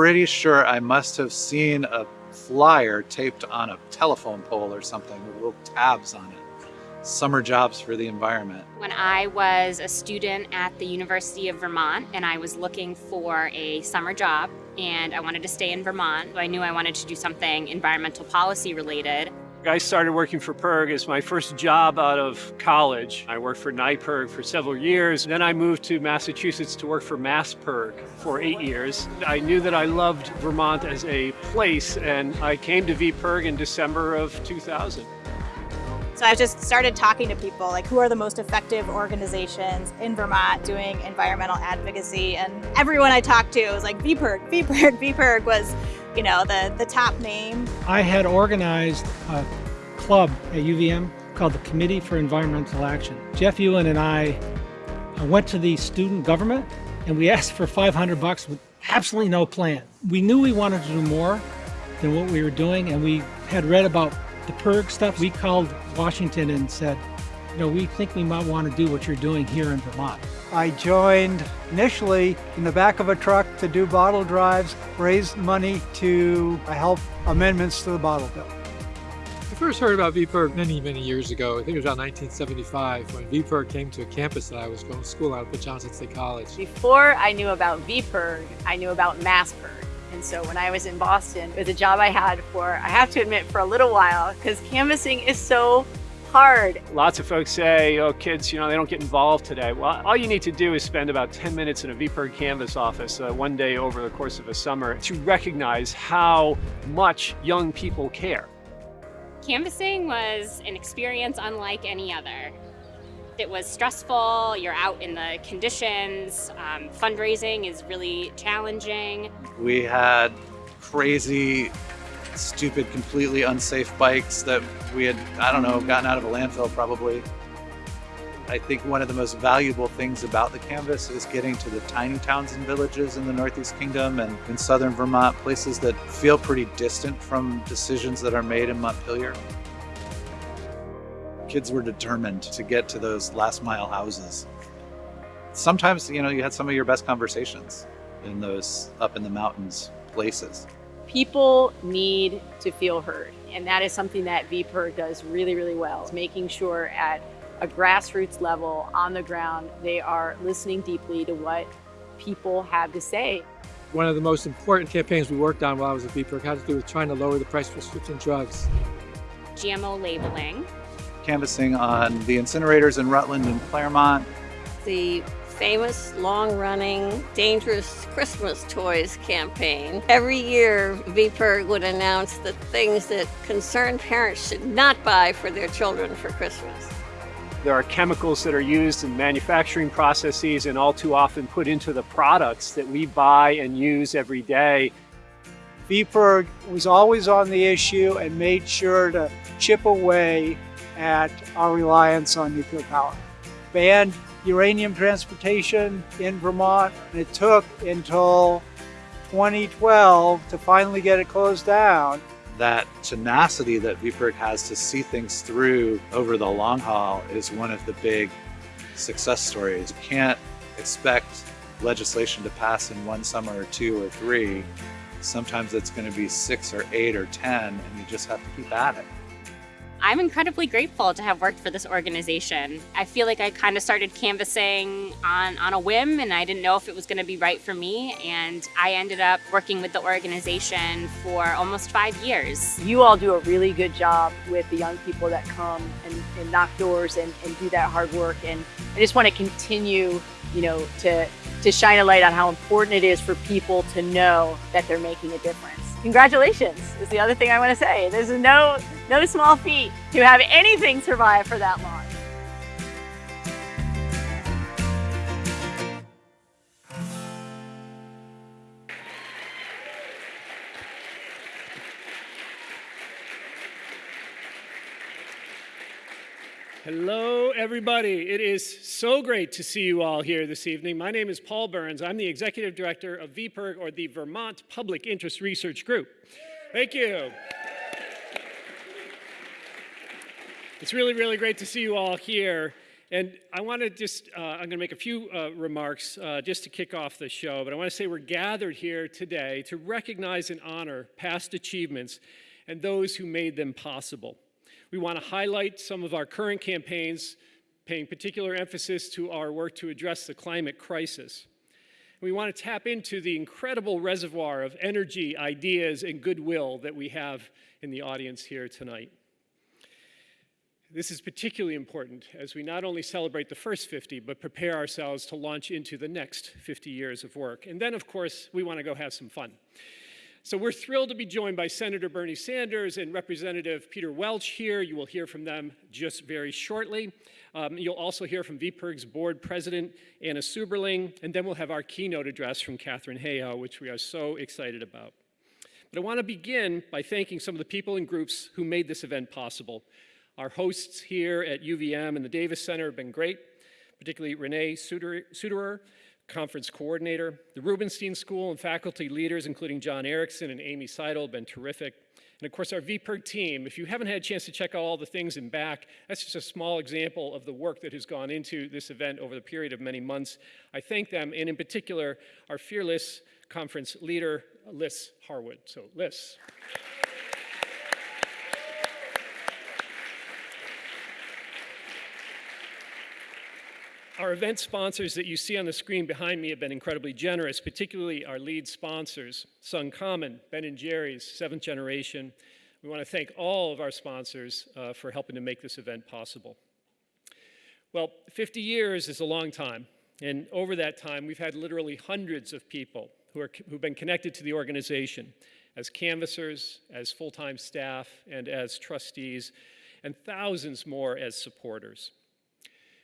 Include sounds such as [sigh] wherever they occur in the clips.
Pretty sure I must have seen a flyer taped on a telephone pole or something with little tabs on it. Summer jobs for the environment. When I was a student at the University of Vermont and I was looking for a summer job and I wanted to stay in Vermont, I knew I wanted to do something environmental policy related. I started working for PIRG as my first job out of college. I worked for NYPIRG for several years. Then I moved to Massachusetts to work for MassPIRG for eight years. I knew that I loved Vermont as a place and I came to VPIRG in December of 2000. So I just started talking to people like who are the most effective organizations in Vermont doing environmental advocacy and everyone I talked to was like VPIRG, VPIRG, VPIRG was you know, the, the top name. I had organized a club at UVM called the Committee for Environmental Action. Jeff Ewan and I uh, went to the student government and we [laughs] asked for 500 bucks with absolutely no plan. We knew we wanted to do more than what we were doing and we had read about the PIRG stuff. We called Washington and said, you know, we think we might want to do what you're doing here in Vermont. I joined initially in the back of a truck to do bottle drives, raise money to help amendments to the bottle bill. I first heard about VPIRG many, many years ago. I think it was around 1975 when VPIRG came to a campus that I was going to school out at Johnson State College. Before I knew about VPIRG, I knew about MassPIRG. And so when I was in Boston, it was a job I had for, I have to admit, for a little while, because canvassing is so hard. Lots of folks say, oh, kids, you know, they don't get involved today. Well, all you need to do is spend about 10 minutes in a VPIRG Canvas office uh, one day over the course of a summer to recognize how much young people care. Canvassing was an experience unlike any other. It was stressful, you're out in the conditions, um, fundraising is really challenging. We had crazy stupid, completely unsafe bikes that we had, I don't know, gotten out of a landfill probably. I think one of the most valuable things about the canvas is getting to the tiny towns and villages in the Northeast Kingdom and in southern Vermont, places that feel pretty distant from decisions that are made in Montpelier. Kids were determined to get to those last mile houses. Sometimes, you know, you had some of your best conversations in those up in the mountains places people need to feel heard. And that is something that VPIRG does really, really well. It's making sure at a grassroots level, on the ground, they are listening deeply to what people have to say. One of the most important campaigns we worked on while I was at VPIRG had to do with trying to lower the price of prescription drugs. GMO labeling. Canvassing on the incinerators in Rutland and Claremont. The famous long-running Dangerous Christmas Toys campaign. Every year, VPIRG would announce the things that concerned parents should not buy for their children for Christmas. There are chemicals that are used in manufacturing processes and all too often put into the products that we buy and use every day. VPIRG was always on the issue and made sure to chip away at our reliance on nuclear power. Banned uranium transportation in Vermont. It took until 2012 to finally get it closed down. That tenacity that VPIRG has to see things through over the long haul is one of the big success stories. You can't expect legislation to pass in one summer or two or three. Sometimes it's going to be six or eight or 10 and you just have to keep at it. I'm incredibly grateful to have worked for this organization. I feel like I kind of started canvassing on, on a whim and I didn't know if it was going to be right for me. And I ended up working with the organization for almost five years. You all do a really good job with the young people that come and, and knock doors and, and do that hard work. And I just want to continue, you know, to, to shine a light on how important it is for people to know that they're making a difference. Congratulations is the other thing I want to say. There's no, no small feat to have anything survive for that long. Hello, everybody. It is so great to see you all here this evening. My name is Paul Burns. I'm the Executive Director of VPIRG, or the Vermont Public Interest Research Group. Thank you. It's really, really great to see you all here. And I want to just, uh, I'm going to make a few uh, remarks uh, just to kick off the show, but I want to say we're gathered here today to recognize and honor past achievements and those who made them possible. We want to highlight some of our current campaigns, paying particular emphasis to our work to address the climate crisis. We want to tap into the incredible reservoir of energy, ideas, and goodwill that we have in the audience here tonight. This is particularly important as we not only celebrate the first 50, but prepare ourselves to launch into the next 50 years of work. And then, of course, we want to go have some fun. So we're thrilled to be joined by Senator Bernie Sanders and Representative Peter Welch here. You will hear from them just very shortly. Um, you'll also hear from VPIRG's board president, Anna Suberling, and then we'll have our keynote address from Katharine Hayhoe, which we are so excited about. But I want to begin by thanking some of the people and groups who made this event possible. Our hosts here at UVM and the Davis Center have been great, particularly Renee Suderer, conference coordinator. The Rubenstein School and faculty leaders, including John Erickson and Amy Seidl, have been terrific. And of course, our VPIRG team, if you haven't had a chance to check out all the things in back, that's just a small example of the work that has gone into this event over the period of many months. I thank them, and in particular, our fearless conference leader, Liz Harwood. So, Liz. Our event sponsors that you see on the screen behind me have been incredibly generous, particularly our lead sponsors, SunCommon, Ben & Jerry's, Seventh Generation. We want to thank all of our sponsors uh, for helping to make this event possible. Well, 50 years is a long time, and over that time, we've had literally hundreds of people who are, who've been connected to the organization as canvassers, as full-time staff, and as trustees, and thousands more as supporters.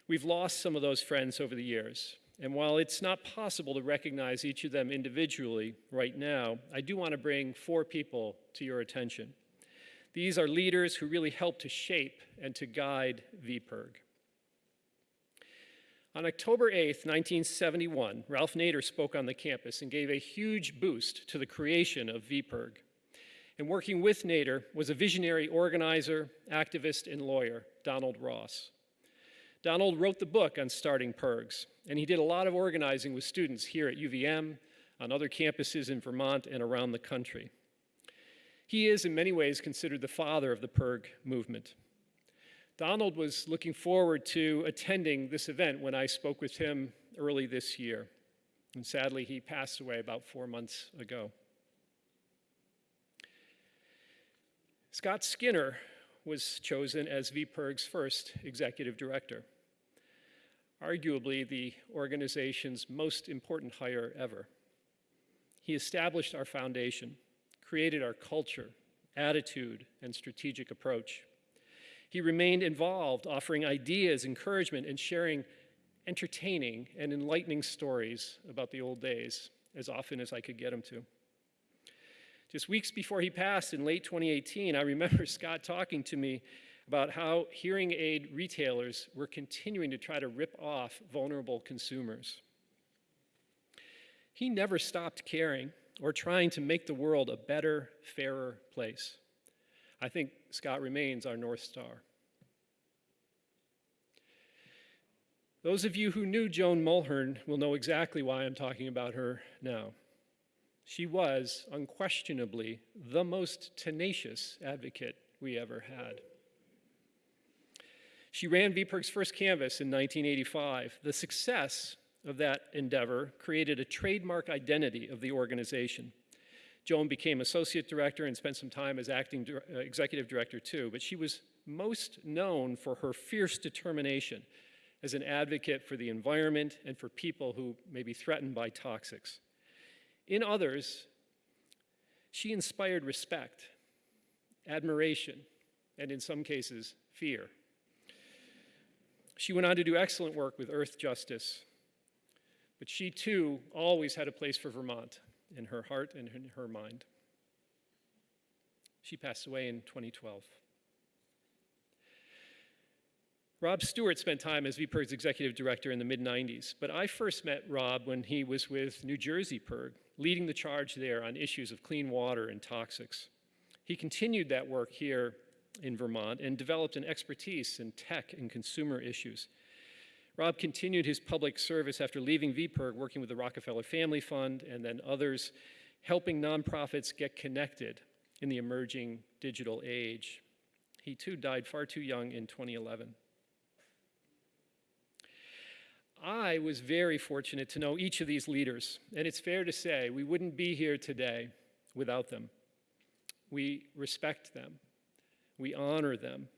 We've lost some of those friends over the years. And while it's not possible to recognize each of them individually right now, I do want to bring four people to your attention. These are leaders who really helped to shape and to guide VPIRG. On October 8, 1971, Ralph Nader spoke on the campus and gave a huge boost to the creation of VPIRG. And working with Nader was a visionary organizer, activist, and lawyer, Donald Ross. Donald wrote the book on starting PIRGs, and he did a lot of organizing with students here at UVM, on other campuses in Vermont and around the country. He is, in many ways, considered the father of the PIRG movement. Donald was looking forward to attending this event when I spoke with him early this year. And sadly, he passed away about four months ago. Scott Skinner was chosen as VPIRG's first executive director arguably the organization's most important hire ever. He established our foundation, created our culture, attitude, and strategic approach. He remained involved, offering ideas, encouragement, and sharing entertaining and enlightening stories about the old days as often as I could get him to. Just weeks before he passed in late 2018, I remember [laughs] Scott talking to me about how hearing aid retailers were continuing to try to rip off vulnerable consumers. He never stopped caring or trying to make the world a better, fairer place. I think Scott remains our North Star. Those of you who knew Joan Mulhern will know exactly why I'm talking about her now. She was unquestionably the most tenacious advocate we ever had. She ran VPIRG's first canvas in 1985. The success of that endeavor created a trademark identity of the organization. Joan became associate director and spent some time as acting uh, executive director too, but she was most known for her fierce determination as an advocate for the environment and for people who may be threatened by toxics. In others, she inspired respect, admiration, and in some cases, fear. She went on to do excellent work with Earthjustice, but she too always had a place for Vermont in her heart and in her mind. She passed away in 2012. Rob Stewart spent time as VPIRG's executive director in the mid 90s, but I first met Rob when he was with New Jersey PIRG, leading the charge there on issues of clean water and toxics. He continued that work here in Vermont and developed an expertise in tech and consumer issues. Rob continued his public service after leaving VPIRG, working with the Rockefeller Family Fund and then others, helping nonprofits get connected in the emerging digital age. He too died far too young in 2011. I was very fortunate to know each of these leaders, and it's fair to say we wouldn't be here today without them. We respect them, we honor them,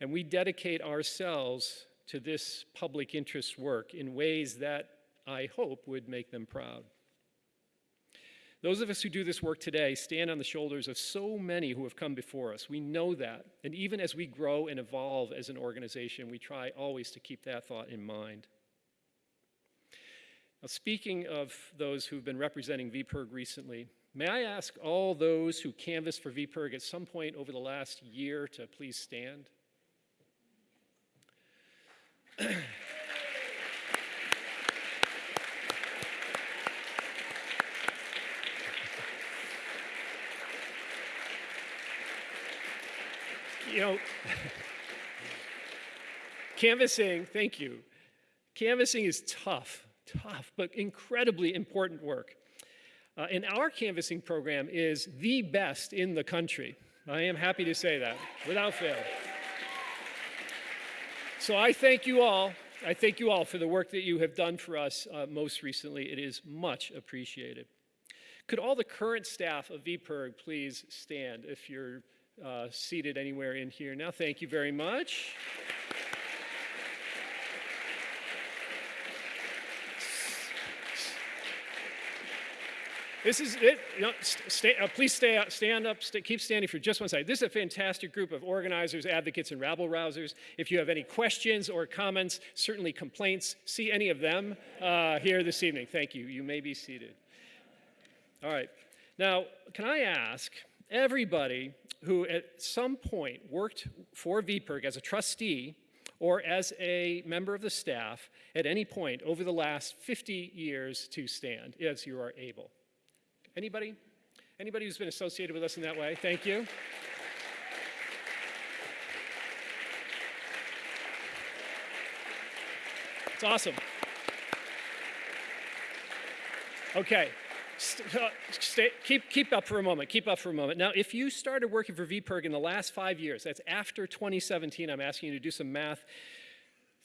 and we dedicate ourselves to this public interest work in ways that I hope would make them proud. Those of us who do this work today stand on the shoulders of so many who have come before us. We know that. And even as we grow and evolve as an organization, we try always to keep that thought in mind. Now, speaking of those who've been representing VPIRG recently, may I ask all those who canvassed for VPIRG at some point over the last year to please stand? you know, [laughs] canvassing, thank you. Canvassing is tough, tough, but incredibly important work. Uh, and our canvassing program is the best in the country. I am happy to say that, without fail. So I thank you all. I thank you all for the work that you have done for us uh, most recently. It is much appreciated. Could all the current staff of VPIRG please stand if you're uh, seated anywhere in here now? Thank you very much. This is it. Stay, uh, please stay stand up, stay, keep standing for just one second. This is a fantastic group of organizers, advocates, and rabble rousers. If you have any questions or comments, certainly complaints, see any of them uh, here this evening. Thank you. You may be seated. All right. Now, can I ask everybody who at some point worked for VPIRG as a trustee or as a member of the staff at any point over the last 50 years to stand as you are able? Anybody? Anybody who's been associated with us in that way? Thank you. It's awesome. Okay. Uh, stay, keep, keep up for a moment. Keep up for a moment. Now, if you started working for VPIRG in the last five years, that's after 2017, I'm asking you to do some math.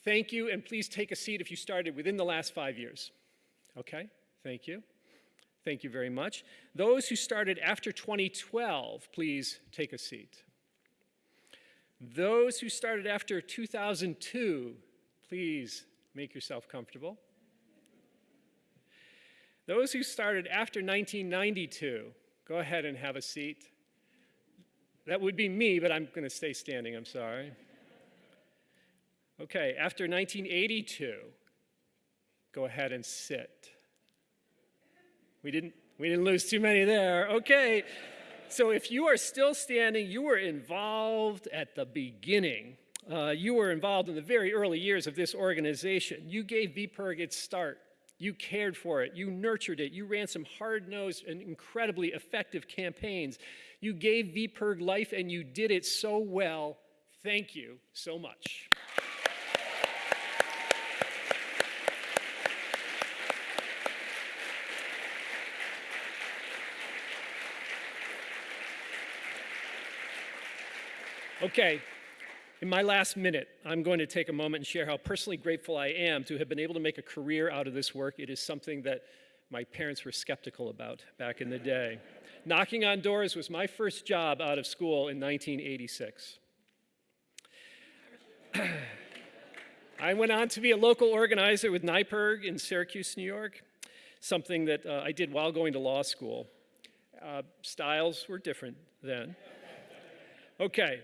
Thank you, and please take a seat if you started within the last five years. Okay? Thank you. Thank you very much. Those who started after 2012, please take a seat. Those who started after 2002, please make yourself comfortable. Those who started after 1992, go ahead and have a seat. That would be me, but I'm going to stay standing, I'm sorry. Okay, after 1982, go ahead and sit. We didn't, we didn't lose too many there. Okay. So if you are still standing, you were involved at the beginning. Uh, you were involved in the very early years of this organization. You gave VPIRG its start. You cared for it. You nurtured it. You ran some hard-nosed and incredibly effective campaigns. You gave VPIRG life and you did it so well. Thank you so much. Okay, in my last minute, I'm going to take a moment and share how personally grateful I am to have been able to make a career out of this work. It is something that my parents were skeptical about back in the day. Knocking on doors was my first job out of school in 1986. I went on to be a local organizer with NYPIRG in Syracuse, New York, something that uh, I did while going to law school. Uh, styles were different then. Okay,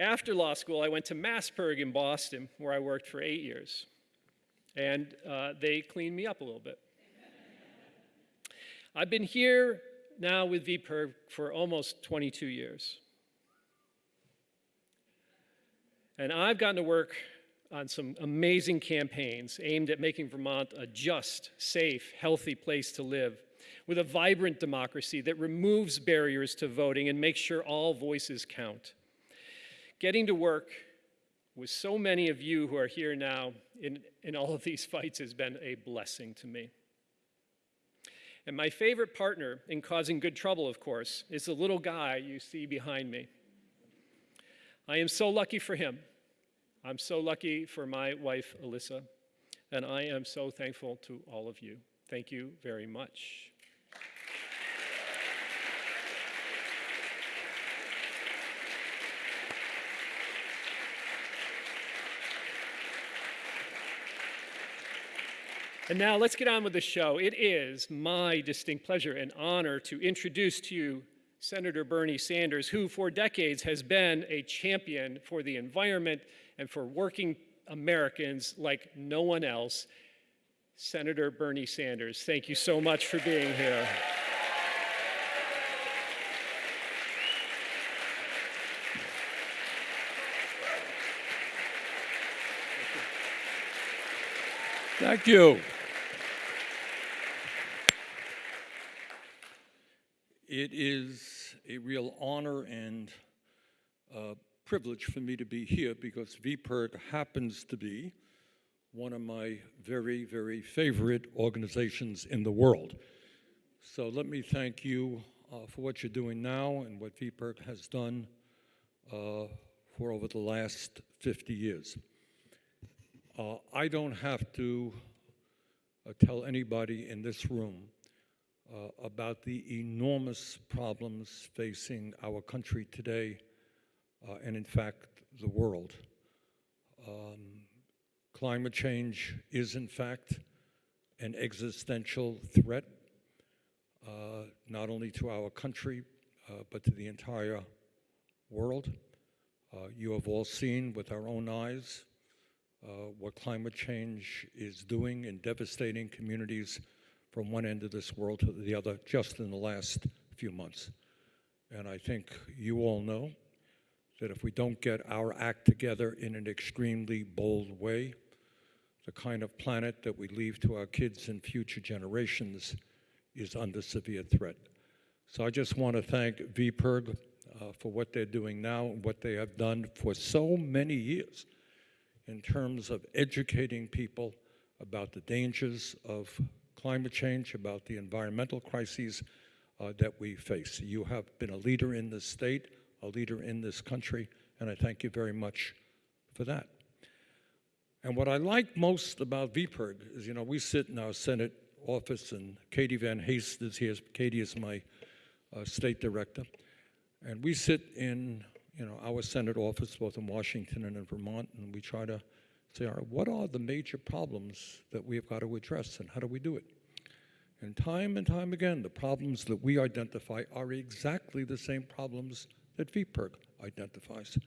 after law school, I went to MassPIRG in Boston, where I worked for eight years. And uh, they cleaned me up a little bit. I've been here now with VPIRG for almost 22 years. And I've gotten to work on some amazing campaigns aimed at making Vermont a just, safe, healthy place to live with a vibrant democracy that removes barriers to voting and makes sure all voices count getting to work with so many of you who are here now in, in all of these fights has been a blessing to me. And my favorite partner in causing good trouble, of course, is the little guy you see behind me. I am so lucky for him. I'm so lucky for my wife, Alyssa. And I am so thankful to all of you. Thank you very much. And now let's get on with the show. It is my distinct pleasure and honor to introduce to you Senator Bernie Sanders, who for decades has been a champion for the environment and for working Americans like no one else. Senator Bernie Sanders, thank you so much for being here. Thank you. It is a real honor and uh, privilege for me to be here because VPIRG happens to be one of my very, very favorite organizations in the world. So let me thank you uh, for what you're doing now and what VPIRG has done uh, for over the last 50 years. Uh, I don't have to uh, tell anybody in this room uh, about the enormous problems facing our country today uh, and, in fact, the world. Um, climate change is, in fact, an existential threat, uh, not only to our country, uh, but to the entire world. Uh, you have all seen with our own eyes uh, what climate change is doing in devastating communities from one end of this world to the other just in the last few months. And I think you all know that if we don't get our act together in an extremely bold way, the kind of planet that we leave to our kids and future generations is under severe threat. So I just want to thank VPIRG uh, for what they're doing now and what they have done for so many years in terms of educating people about the dangers of climate change, about the environmental crises uh, that we face. You have been a leader in this state, a leader in this country, and I thank you very much for that. And what I like most about VPIRG is, you know, we sit in our Senate office, and Katie Van Haast is here. Katie is my uh, state director. And we sit in you know, our Senate office, both in Washington and in Vermont, and we try to say, all right, what are the major problems that we have got to address and how do we do it? And time and time again, the problems that we identify are exactly the same problems that VPIRG identifies.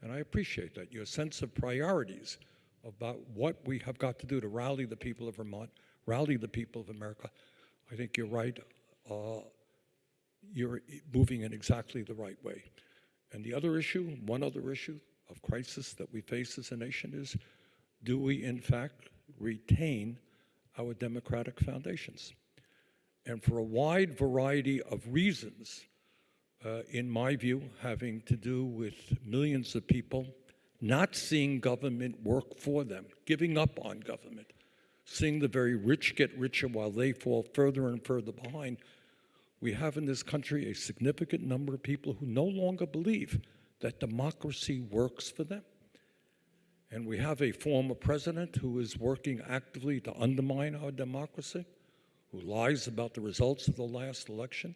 And I appreciate that, your sense of priorities about what we have got to do to rally the people of Vermont, rally the people of America. I think you're right. Uh, you're moving in exactly the right way. And the other issue, one other issue of crisis that we face as a nation is, do we in fact retain our democratic foundations? And for a wide variety of reasons, uh, in my view, having to do with millions of people not seeing government work for them, giving up on government, seeing the very rich get richer while they fall further and further behind, we have in this country a significant number of people who no longer believe that democracy works for them. And we have a former president who is working actively to undermine our democracy, who lies about the results of the last election.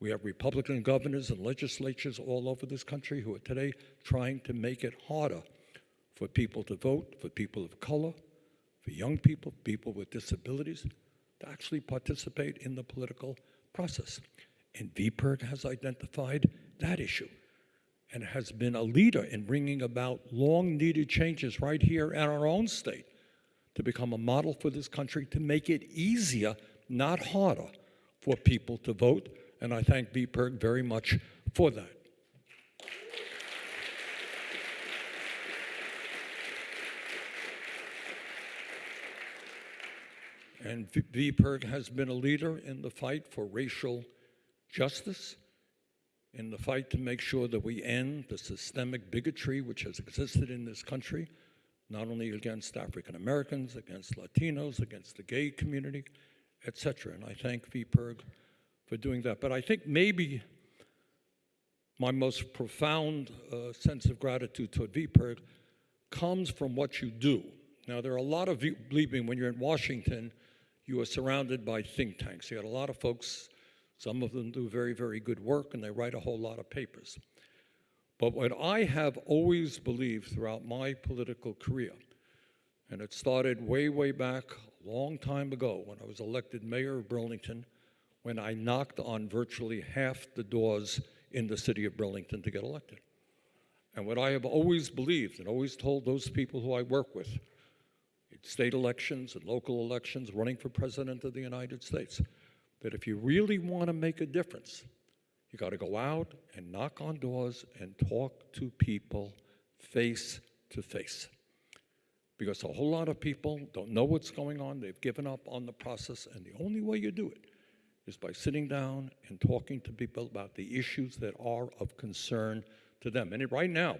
We have Republican governors and legislatures all over this country who are today trying to make it harder for people to vote, for people of color, for young people, people with disabilities, to actually participate in the political process. And VPIRG has identified that issue and has been a leader in bringing about long needed changes right here in our own state to become a model for this country to make it easier, not harder, for people to vote. And I thank VPIRG very much for that. And VPIRG has been a leader in the fight for racial justice in the fight to make sure that we end the systemic bigotry which has existed in this country, not only against African Americans, against Latinos, against the gay community, etc. And I thank VPIRG for doing that. But I think maybe my most profound uh, sense of gratitude toward VPIRG comes from what you do. Now, there are a lot of, believe me, when you're in Washington, you are surrounded by think tanks. You got a lot of folks, some of them do very, very good work, and they write a whole lot of papers. But what I have always believed throughout my political career, and it started way, way back a long time ago when I was elected mayor of Burlington, when I knocked on virtually half the doors in the city of Burlington to get elected. And what I have always believed and always told those people who I work with, in state elections and local elections, running for president of the United States, that if you really want to make a difference, you got to go out and knock on doors and talk to people face to face. Because a whole lot of people don't know what's going on, they've given up on the process, and the only way you do it is by sitting down and talking to people about the issues that are of concern to them. And right now,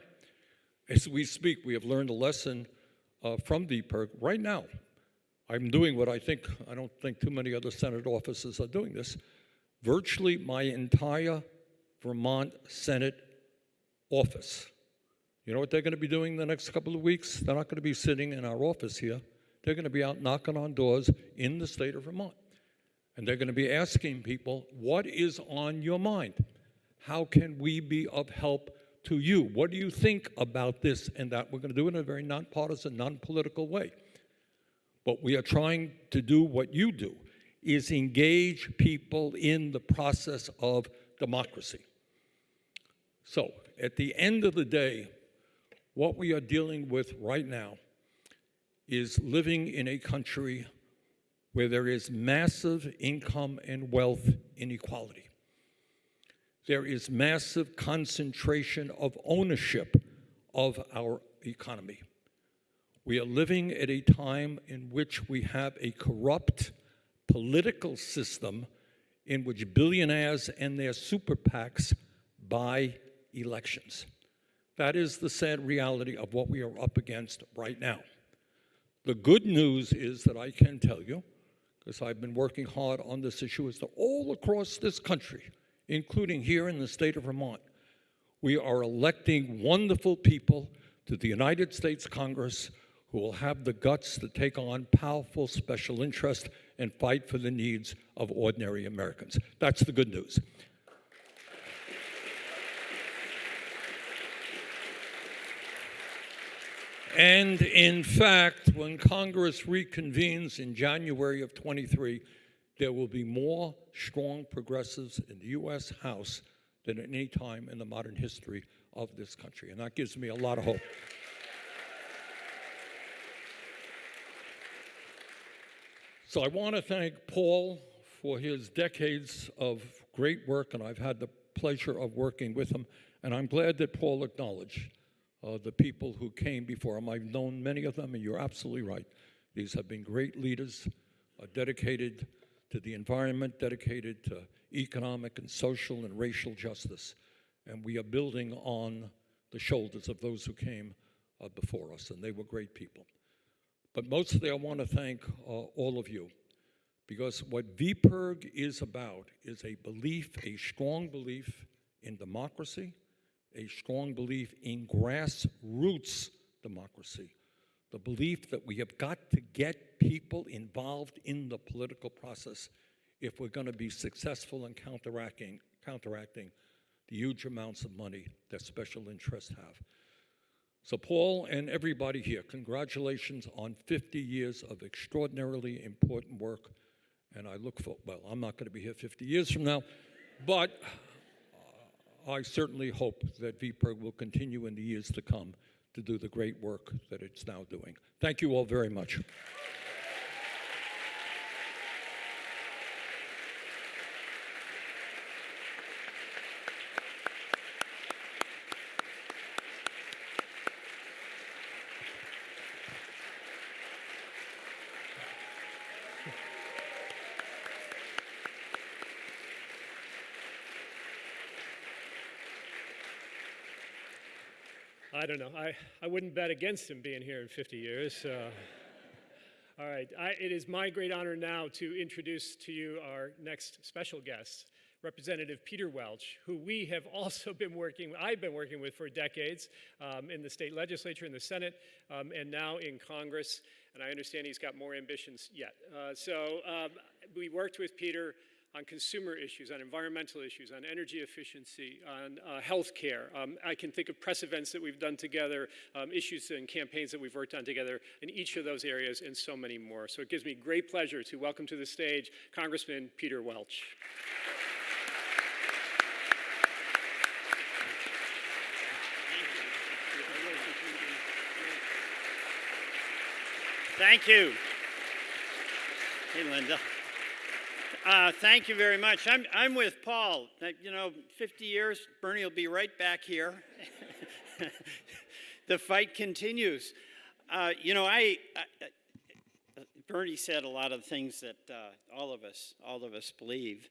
as we speak, we have learned a lesson uh, from VPIRG. Right now, I'm doing what I think, I don't think too many other Senate offices are doing this. Virtually my entire Vermont Senate office. You know what they're going to be doing the next couple of weeks? They're not going to be sitting in our office here. They're going to be out knocking on doors in the state of Vermont. And they're going to be asking people, what is on your mind? How can we be of help to you. What do you think about this and that? We're going to do it in a very nonpartisan, non-political way. But we are trying to do what you do, is engage people in the process of democracy. So at the end of the day, what we are dealing with right now is living in a country where there is massive income and wealth inequality there is massive concentration of ownership of our economy. We are living at a time in which we have a corrupt political system in which billionaires and their super PACs buy elections. That is the sad reality of what we are up against right now. The good news is that I can tell you, because I've been working hard on this issue, is that all across this country, including here in the state of Vermont, we are electing wonderful people to the United States Congress who will have the guts to take on powerful special interests and fight for the needs of ordinary Americans. That's the good news. And in fact, when Congress reconvenes in January of 23, there will be more strong progressives in the U.S. House than at any time in the modern history of this country. And that gives me a lot of hope. So I want to thank Paul for his decades of great work, and I've had the pleasure of working with him. And I'm glad that Paul acknowledged uh, the people who came before him. I've known many of them, and you're absolutely right. These have been great leaders, uh, dedicated to the environment, dedicated to economic and social and racial justice. And we are building on the shoulders of those who came uh, before us, and they were great people. But mostly I want to thank uh, all of you because what VPIRG is about is a belief, a strong belief in democracy, a strong belief in grassroots democracy, the belief that we have got to get people involved in the political process if we're going to be successful in counteracting, counteracting the huge amounts of money that special interests have. So Paul and everybody here, congratulations on 50 years of extraordinarily important work. And I look for, well, I'm not going to be here 50 years from now, but I certainly hope that VPIRG will continue in the years to come to do the great work that it's now doing. Thank you all very much. I don't know. I, I wouldn't bet against him being here in 50 years. All right. I, it is my great honor now to introduce to you our next special guest, Representative Peter Welch, who we have also been working, I've been working with for decades um, in the state legislature, in the Senate, um, and now in Congress. And I understand he's got more ambitions yet. Uh, so um, we worked with Peter on consumer issues, on environmental issues, on energy efficiency, on uh, health care. Um, I can think of press events that we've done together, um, issues and campaigns that we've worked on together in each of those areas, and so many more. So it gives me great pleasure to welcome to the stage Congressman Peter Welch. Thank you. Hey, Linda. Uh, thank you very much. I'm, I'm with Paul. You know, 50 years, Bernie will be right back here. [laughs] the fight continues. Uh, you know, I, I, Bernie said a lot of things that uh, all of us, all of us believe,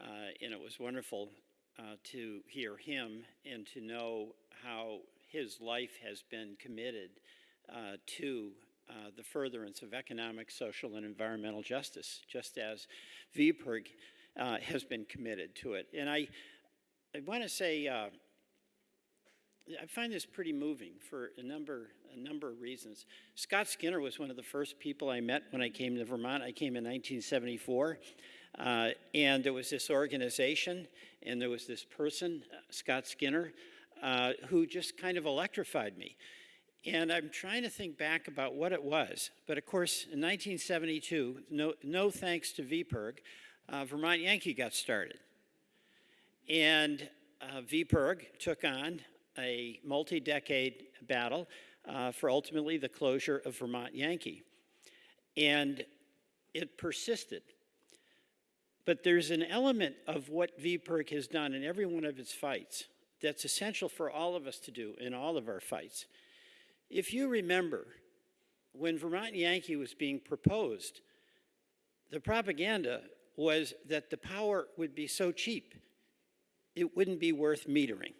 uh, and it was wonderful uh, to hear him and to know how his life has been committed uh, to uh, the furtherance of economic, social, and environmental justice, just as VPIRG uh, has been committed to it. And I, I want to say, uh, I find this pretty moving for a number, a number of reasons. Scott Skinner was one of the first people I met when I came to Vermont. I came in 1974. Uh, and there was this organization, and there was this person, Scott Skinner, uh, who just kind of electrified me. And I'm trying to think back about what it was. But of course, in 1972, no, no thanks to VPIRG, uh, Vermont Yankee got started. And uh, VPIRG took on a multi-decade battle uh, for ultimately the closure of Vermont Yankee. And it persisted. But there's an element of what VPIRG has done in every one of its fights that's essential for all of us to do in all of our fights. If you remember, when Vermont Yankee was being proposed, the propaganda was that the power would be so cheap, it wouldn't be worth metering.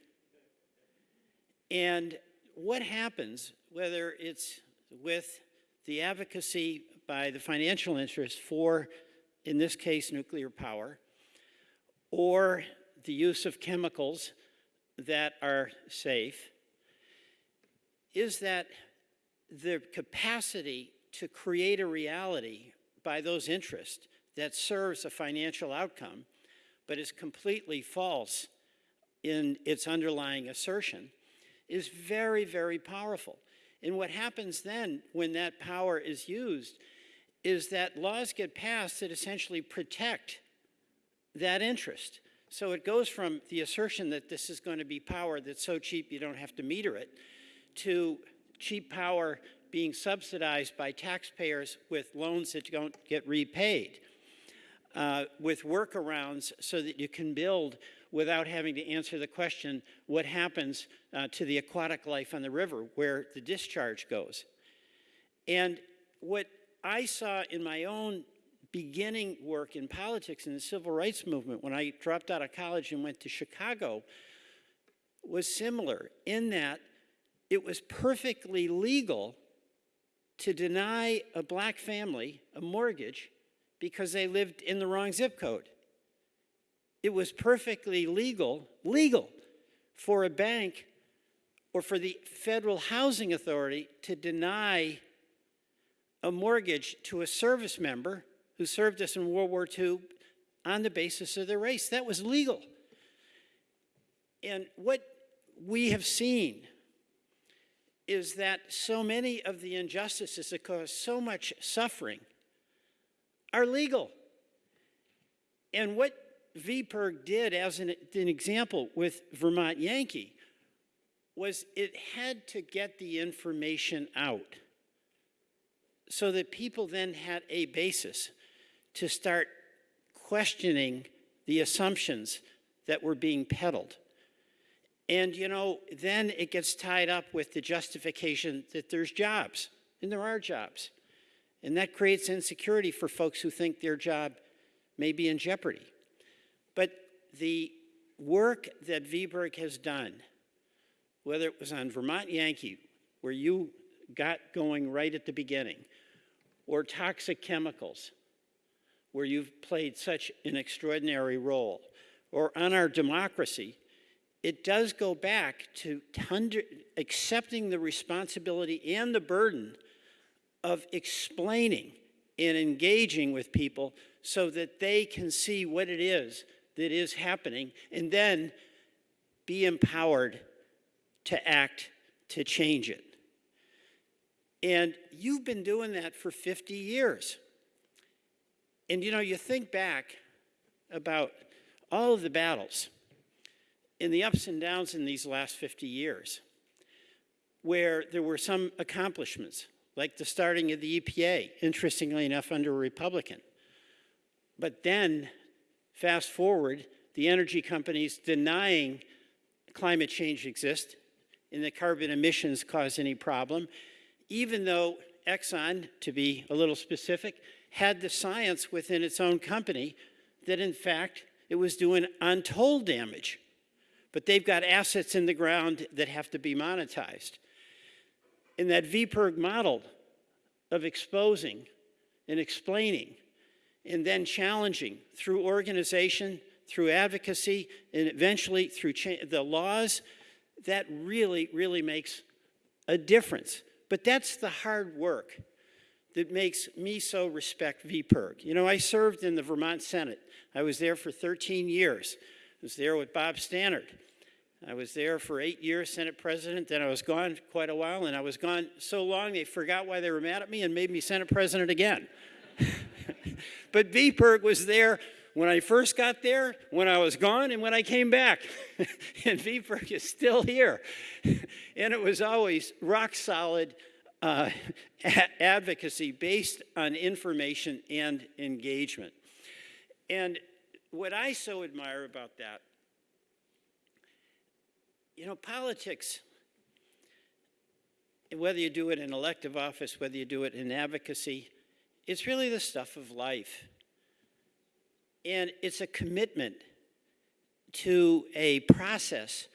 And what happens, whether it's with the advocacy by the financial interests for, in this case, nuclear power, or the use of chemicals that are safe, is that the capacity to create a reality by those interests that serves a financial outcome, but is completely false in its underlying assertion, is very, very powerful. And what happens then when that power is used is that laws get passed that essentially protect that interest. So it goes from the assertion that this is going to be power that's so cheap you don't have to meter it, to cheap power being subsidized by taxpayers with loans that don't get repaid, uh, with workarounds so that you can build without having to answer the question, what happens uh, to the aquatic life on the river where the discharge goes? And what I saw in my own beginning work in politics in the civil rights movement when I dropped out of college and went to Chicago was similar in that it was perfectly legal to deny a black family a mortgage because they lived in the wrong zip code. It was perfectly legal, legal, for a bank or for the Federal Housing Authority to deny a mortgage to a service member who served us in World War II on the basis of their race. That was legal. And what we have seen is that so many of the injustices that cause so much suffering are legal. And what VPIRG did as an, an, example with Vermont Yankee was it had to get the information out so that people then had a basis to start questioning the assumptions that were being peddled. And, you know, then it gets tied up with the justification that there's jobs, and there are jobs. And that creates insecurity for folks who think their job may be in jeopardy. But the work that VPIRG has done whether it was on Vermont Yankee, where you got going right at the beginning, or toxic chemicals, where you've played such an extraordinary role, or on our democracy, it does go back to accepting the responsibility and the burden of explaining and engaging with people so that they can see what it is that is happening and then be empowered to act to change it. And you've been doing that for 50 years. And you know, you think back about all of the battles and the ups and downs in these last 50 years, where there were some accomplishments, like the starting of the EPA, interestingly enough, under a Republican. But then, fast forward, the energy companies denying climate change exists and that carbon emissions cause any problem, even though Exxon, to be a little specific, had the science within its own company that in fact it was doing untold damage. But they've got assets in the ground that have to be monetized. In that VPIRG model of exposing and explaining and then challenging through organization, through advocacy, and eventually through the laws, that really, really makes a difference. But that's the hard work that makes me so respect VPIRG. You know, I served in the Vermont Senate. I was there for 13 years. Was there with Bob Stannard. I was there for eight years, Senate President. Then I was gone quite a while, and I was gone so long they forgot why they were mad at me and made me Senate President again. [laughs] but VPIRG was there when I first got there, when I was gone, and when I came back. [laughs] and VPIRG is still here. [laughs] and it was always rock solid uh, advocacy based on information and engagement. And what I so admire about that, you know, politics, whether you do it in elective office, whether you do it in advocacy, it's really the stuff of life. And it's a commitment to a process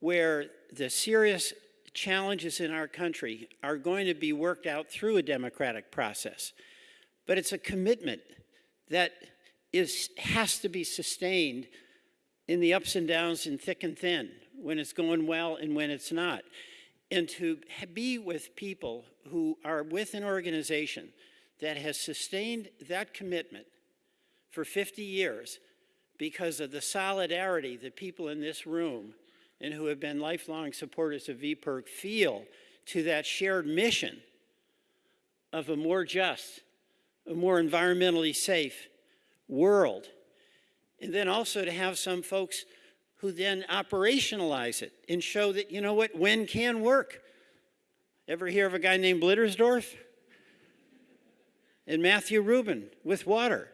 where the serious challenges in our country are going to be worked out through a democratic process. But it's a commitment that is, has to be sustained in the ups and downs in thick and thin, when it's going well and when it's not. And to be with people who are with an organization that has sustained that commitment for 50 years because of the solidarity that people in this room and who have been lifelong supporters of VPIRG feel to that shared mission of a more just, a more environmentally safe world. And then also to have some folks who then operationalize it and show that, you know what, wind can work. Ever hear of a guy named Blittersdorf? And Matthew Rubin with water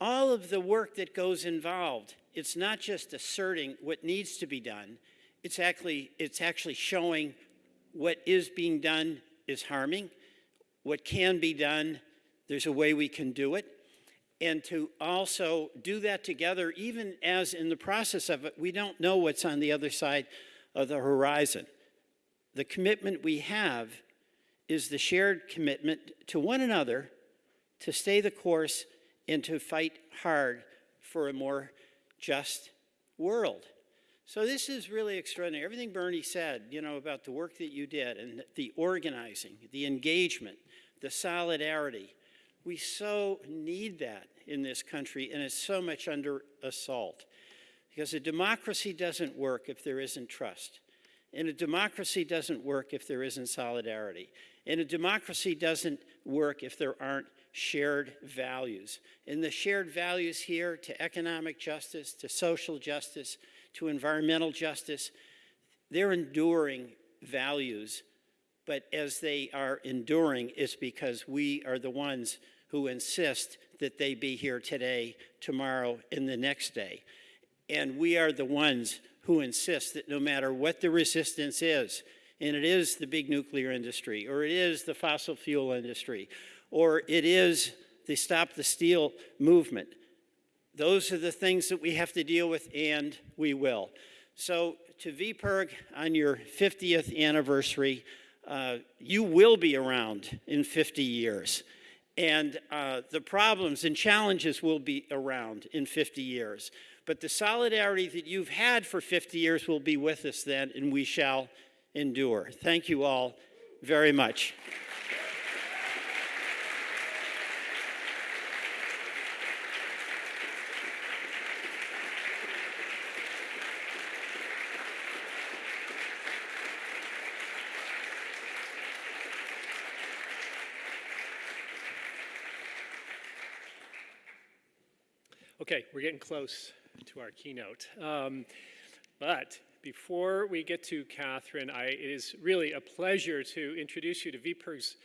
all of the work that goes involved, it's not just asserting what needs to be done, it's actually, it's actually showing what is being done is harming, what can be done, there's a way we can do it. And to also do that together, even as in the process of it, we don't know what's on the other side of the horizon. The commitment we have is the shared commitment to one another to stay the course and to fight hard for a more just world. So this is really extraordinary. Everything Bernie said, you know, about the work that you did and the organizing, the engagement, the solidarity. We so need that in this country and it's so much under assault. Because a democracy doesn't work if there isn't trust. And a democracy doesn't work if there isn't solidarity. And a democracy doesn't work if there aren't shared values. And the shared values here to economic justice, to social justice, to environmental justice, they're enduring values. But as they are enduring, it's because we are the ones who insist that they be here today, tomorrow, and the next day. And we are the ones who insist that no matter what the resistance is, and it is the big nuclear industry, or it is the fossil fuel industry, or it is the Stop the Steal movement. Those are the things that we have to deal with, and we will. So to VPIRG on your 50th anniversary, uh, you will be around in 50 years. And uh, the problems and challenges will be around in 50 years. But the solidarity that you've had for 50 years will be with us then, and we shall endure. Thank you all very much. Okay, we're getting close to our keynote. Um, but before we get to Katharine, I, it is really a pleasure to introduce you to VPIRG's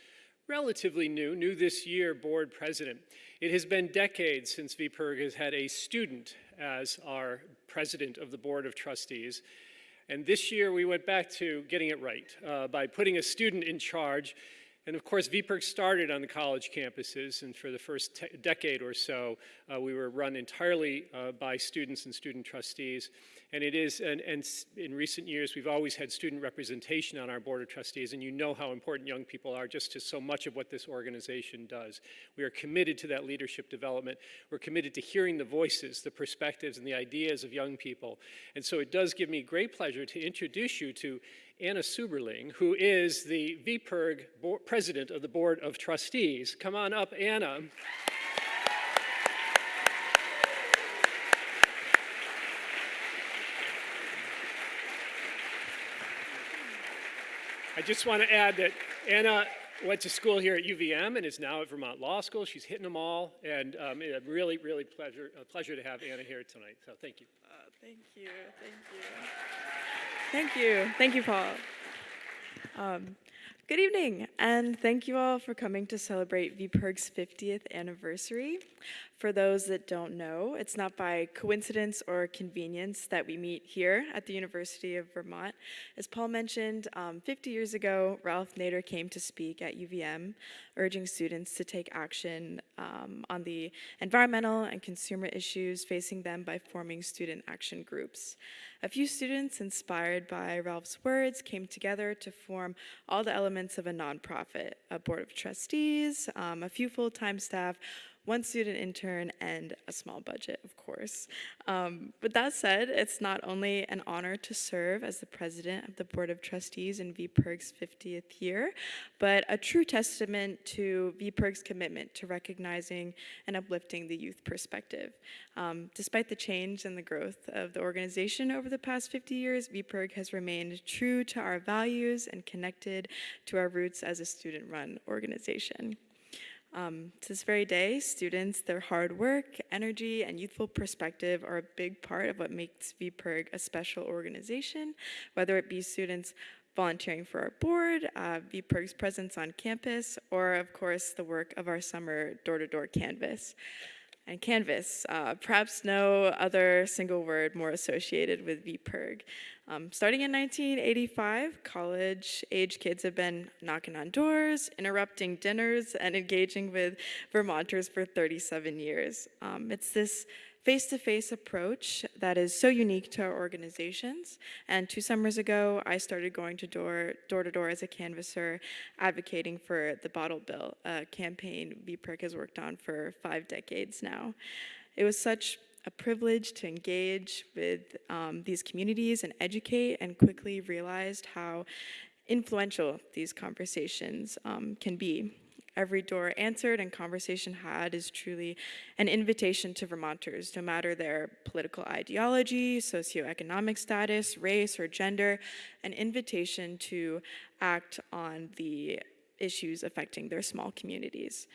relatively new, new this year, board president. It has been decades since VPIRG has had a student as our president of the board of trustees. And this year we went back to getting it right uh, by putting a student in charge and of course, VPIRG started on the college campuses, and for the first decade or so, uh, we were run entirely uh, by students and student trustees. And it is, and, and, in recent years, we've always had student representation on our board of trustees, and you know how important young people are just to so much of what this organization does. We are committed to that leadership development. We're committed to hearing the voices, the perspectives, and the ideas of young people. And so it does give me great pleasure to introduce you to Anna Suberling, who is the VPIRG president of the Board of Trustees. Come on up, Anna. I just want to add that Anna went to school here at UVM and is now at Vermont Law School. She's hitting them all, and um, a really, really pleasure, a pleasure to have Anna here tonight. So thank you. Uh, thank you, thank you. Thank you. Thank you, Paul. Um, good evening, and thank you all for coming to celebrate VPIRG's 50th anniversary. For those that don't know, it's not by coincidence or convenience that we meet here at the University of Vermont. As Paul mentioned, um, 50 years ago, Ralph Nader came to speak at UVM, urging students to take action um, on the environmental and consumer issues facing them by forming student action groups. A few students, inspired by Ralph's words, came together to form all the elements of a nonprofit, a board of trustees, um, a few full-time staff, one student intern, and a small budget, of course. Um, but that said, it's not only an honor to serve as the president of the Board of Trustees in VPIRG's 50th year, but a true testament to VPIRG's commitment to recognizing and uplifting the youth perspective. Um, despite the change and the growth of the organization over the past 50 years, VPIRG has remained true to our values and connected to our roots as a student-run organization. Um, to this very day, students, their hard work, energy, and youthful perspective are a big part of what makes VPIRG a special organization, whether it be students volunteering for our board, uh, VPIRG's presence on campus, or of course the work of our summer door-to-door -door canvas and Canvas. Uh, perhaps no other single word more associated with VPIRG. Um, starting in 1985, college-age kids have been knocking on doors, interrupting dinners, and engaging with Vermonters for 37 years. Um, it's this face-to-face -face approach that is so unique to our organizations. And two summers ago, I started going to door, door to door as a canvasser, advocating for the bottle bill, a campaign VPIRG has worked on for five decades now. It was such a privilege to engage with um, these communities and educate and quickly realized how influential these conversations um, can be every door answered and conversation had is truly an invitation to Vermonters, no matter their political ideology, socioeconomic status, race, or gender, an invitation to act on the issues affecting their small communities.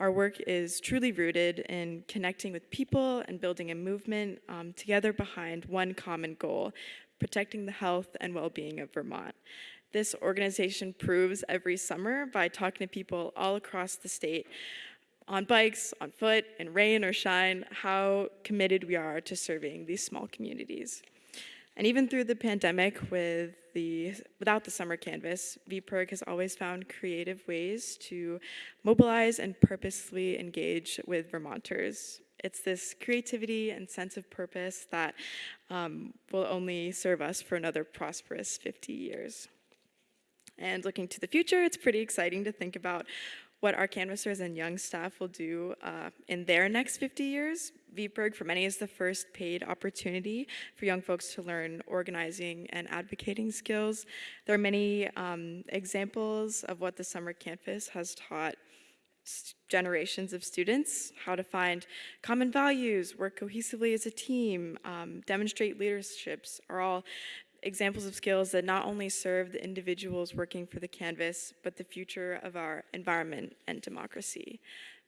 Our work is truly rooted in connecting with people and building a movement um, together behind one common goal, protecting the health and well-being of Vermont. This organization proves every summer by talking to people all across the state on bikes, on foot, in rain or shine, how committed we are to serving these small communities. And even through the pandemic with the, without the summer canvas, VPIRG has always found creative ways to mobilize and purposely engage with Vermonters. It's this creativity and sense of purpose that um, will only serve us for another prosperous 50 years. And looking to the future, it's pretty exciting to think about what our canvassers and young staff will do uh, in their next 50 years. VPIRG for many is the first paid opportunity for young folks to learn organizing and advocating skills. There are many um, examples of what the summer campus has taught generations of students, how to find common values, work cohesively as a team, um, demonstrate leaderships are all examples of skills that not only serve the individuals working for the Canvas, but the future of our environment and democracy.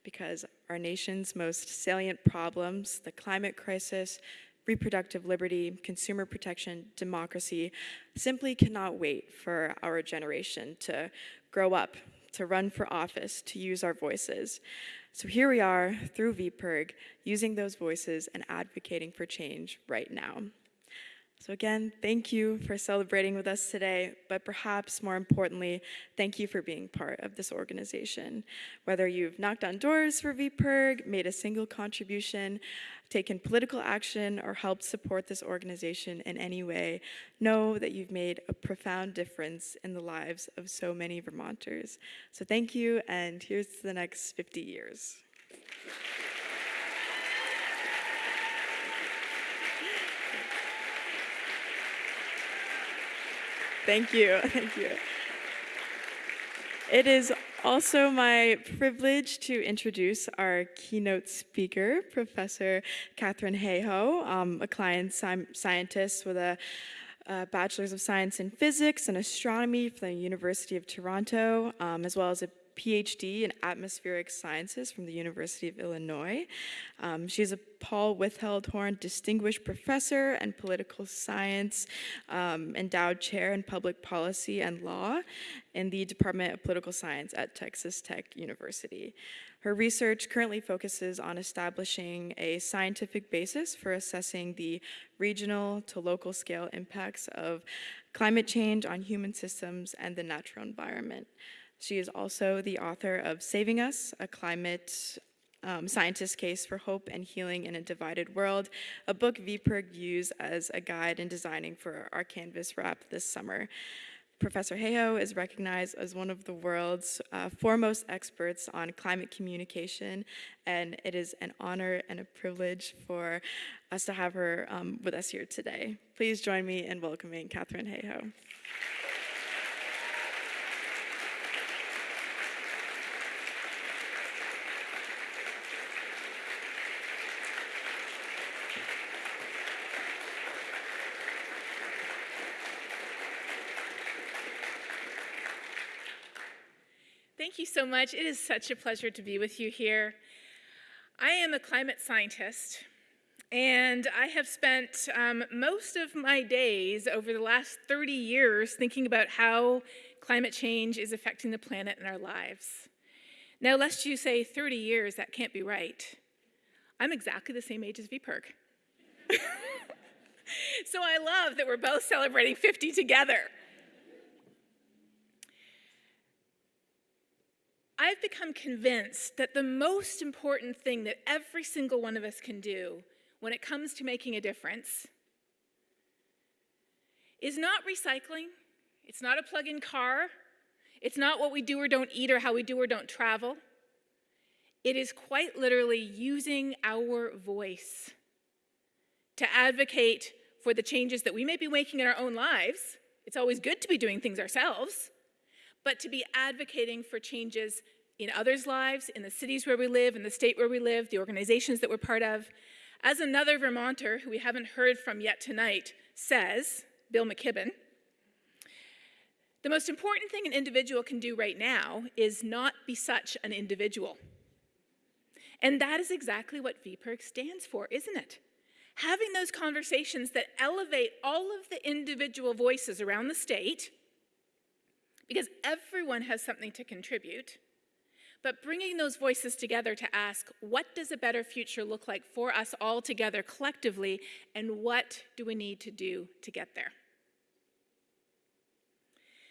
Because our nation's most salient problems, the climate crisis, reproductive liberty, consumer protection, democracy, simply cannot wait for our generation to grow up, to run for office, to use our voices. So here we are, through VPIRG, using those voices and advocating for change right now. So again, thank you for celebrating with us today, but perhaps more importantly, thank you for being part of this organization. Whether you've knocked on doors for VPIRG, made a single contribution, taken political action, or helped support this organization in any way, know that you've made a profound difference in the lives of so many Vermonters. So thank you, and here's to the next 50 years. Thank you, [laughs] thank you. It is also my privilege to introduce our keynote speaker, Professor Katharine Hayhoe, um, a client scientist with a, a, Bachelor's of Science in Physics and Astronomy from the University of Toronto, um, as well as a PhD in atmospheric sciences from the University of Illinois. Um, she's a Paul Whitfield-Horn Distinguished Professor and Political Science, um, Endowed Chair in Public Policy and Law in the Department of Political Science at Texas Tech University. Her research currently focuses on establishing a scientific basis for assessing the regional to local scale impacts of climate change on human systems and the natural environment. She is also the author of Saving Us, a climate um, scientist case for hope and healing in a divided world, a book VPIRG used as a guide in designing for our Canvas wrap this summer. Professor Hayhoe is recognized as one of the world's uh, foremost experts on climate communication, and it is an honor and a privilege for us to have her um, with us here today. Please join me in welcoming Katharine Hayhoe. You so much. It is such a pleasure to be with you here. I am a climate scientist, and I have spent um, most of my days over the last 30 years thinking about how climate change is affecting the planet and our lives. Now, lest you say 30 years, that can't be right. I'm exactly the same age as VPIRG. [laughs] so I love that we're both celebrating 50 together. I've become convinced that the most important thing that every single one of us can do when it comes to making a difference is not recycling, it's not a plug in car, it's not what we do or don't eat or how we do or don't travel. It is quite literally using our voice to advocate for the changes that we may be making in our own lives. It's always good to be doing things ourselves but to be advocating for changes in others' lives, in the cities where we live, in the state where we live, the organizations that we're part of. As another Vermonter who we haven't heard from yet tonight says, Bill McKibben, the most important thing an individual can do right now is not be such an individual. And that is exactly what VPIRG stands for, isn't it? Having those conversations that elevate all of the individual voices around the state because everyone has something to contribute, but bringing those voices together to ask, what does a better future look like for us all together collectively, and what do we need to do to get there?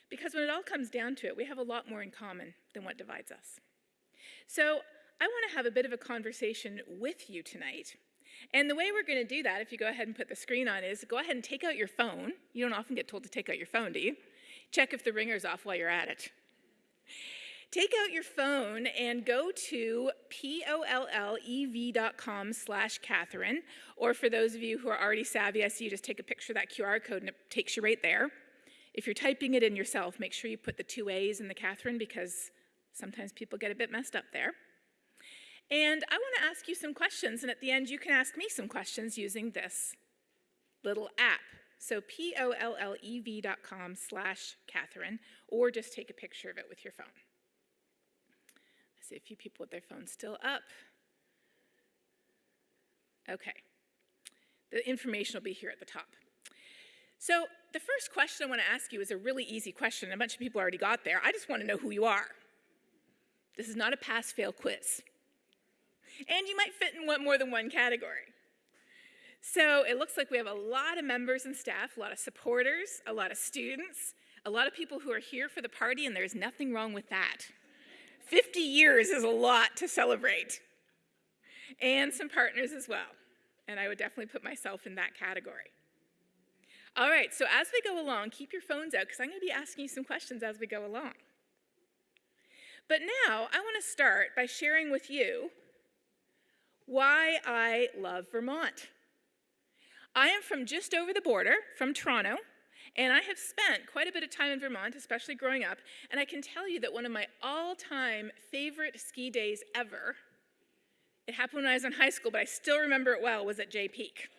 Because when it all comes down to it, we have a lot more in common than what divides us. So I want to have a bit of a conversation with you tonight. And the way we're going to do that, if you go ahead and put the screen on, is go ahead and take out your phone. You don't often get told to take out your phone, do you? Check if the ringer's off while you're at it. Take out your phone and go to pollev.com slash Katharine, or for those of you who are already savvy, I see you just take a picture of that QR code and it takes you right there. If you're typing it in yourself, make sure you put the two A's in the Katharine because sometimes people get a bit messed up there. And I want to ask you some questions, and at the end, you can ask me some questions using this little app. So P-O-L-L-E-V.com slash Katharine, or just take a picture of it with your phone. I see a few people with their phones still up. Okay. The information will be here at the top. So the first question I want to ask you is a really easy question. A bunch of people already got there. I just want to know who you are. This is not a pass-fail quiz. And you might fit in one, more than one category. So it looks like we have a lot of members and staff, a lot of supporters, a lot of students, a lot of people who are here for the party, and there's nothing wrong with that. 50 years is a lot to celebrate. And some partners as well. And I would definitely put myself in that category. All right, so as we go along, keep your phones out because I'm going to be asking you some questions as we go along. But now I want to start by sharing with you why I love Vermont. I am from just over the border, from Toronto, and I have spent quite a bit of time in Vermont, especially growing up, and I can tell you that one of my all-time favorite ski days ever, it happened when I was in high school, but I still remember it well, was at Jay Peak.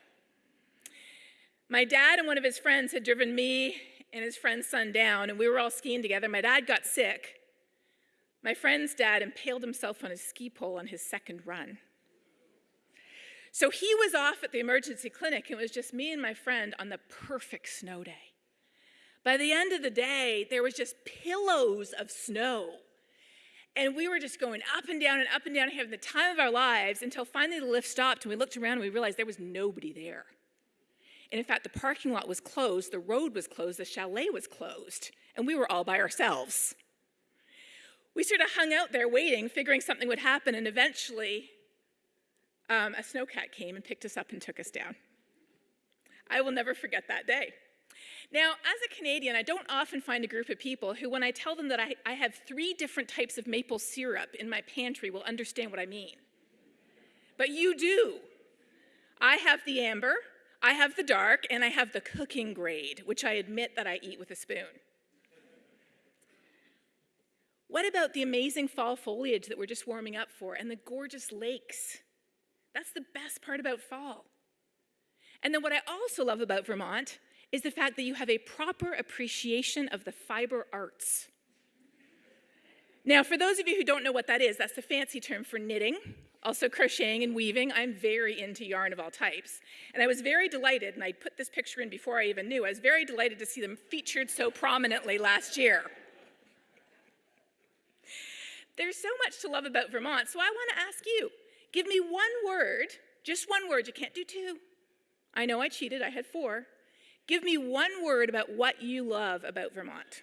My dad and one of his friends had driven me and his friend's son down, and we were all skiing together. My dad got sick. My friend's dad impaled himself on his ski pole on his second run. So he was off at the emergency clinic, and it was just me and my friend on the perfect snow day. By the end of the day, there was just pillows of snow. And we were just going up and down and up and down, having the time of our lives until finally the lift stopped and we looked around and we realized there was nobody there. And in fact, the parking lot was closed, the road was closed, the chalet was closed, and we were all by ourselves. We sort of hung out there waiting, figuring something would happen, and eventually um, a snowcat came and picked us up and took us down. I will never forget that day. Now, as a Canadian, I don't often find a group of people who, when I tell them that I, I have three different types of maple syrup in my pantry, will understand what I mean. But you do. I have the amber, I have the dark, and I have the cooking grade, which I admit that I eat with a spoon. What about the amazing fall foliage that we're just warming up for and the gorgeous lakes? That's the best part about fall. And then what I also love about Vermont is the fact that you have a proper appreciation of the fiber arts. Now, for those of you who don't know what that is, that's the fancy term for knitting, also crocheting and weaving. I'm very into yarn of all types. And I was very delighted, and I put this picture in before I even knew, I was very delighted to see them featured so prominently last year. There's so much to love about Vermont, so I want to ask you, give me one word, just one word, you can't do two. I know I cheated, I had four. Give me one word about what you love about Vermont.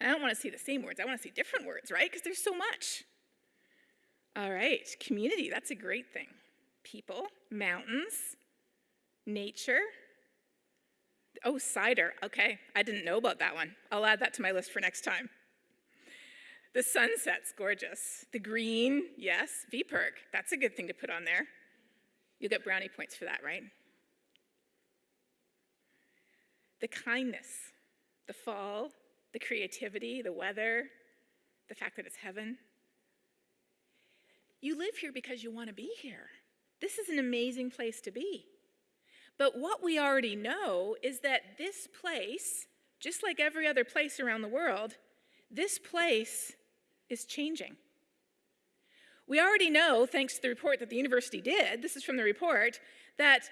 And I don't want to see the same words, I want to see different words, right? Because there's so much. All right, community, that's a great thing. People, mountains, nature. Oh, cider, okay, I didn't know about that one. I'll add that to my list for next time. The sunset's gorgeous. The green, yes, VPIRG, that's a good thing to put on there. You'll get brownie points for that, right? the kindness, the fall, the creativity, the weather, the fact that it's heaven. You live here because you want to be here. This is an amazing place to be. But what we already know is that this place, just like every other place around the world, this place is changing. We already know, thanks to the report that the university did, this is from the report, that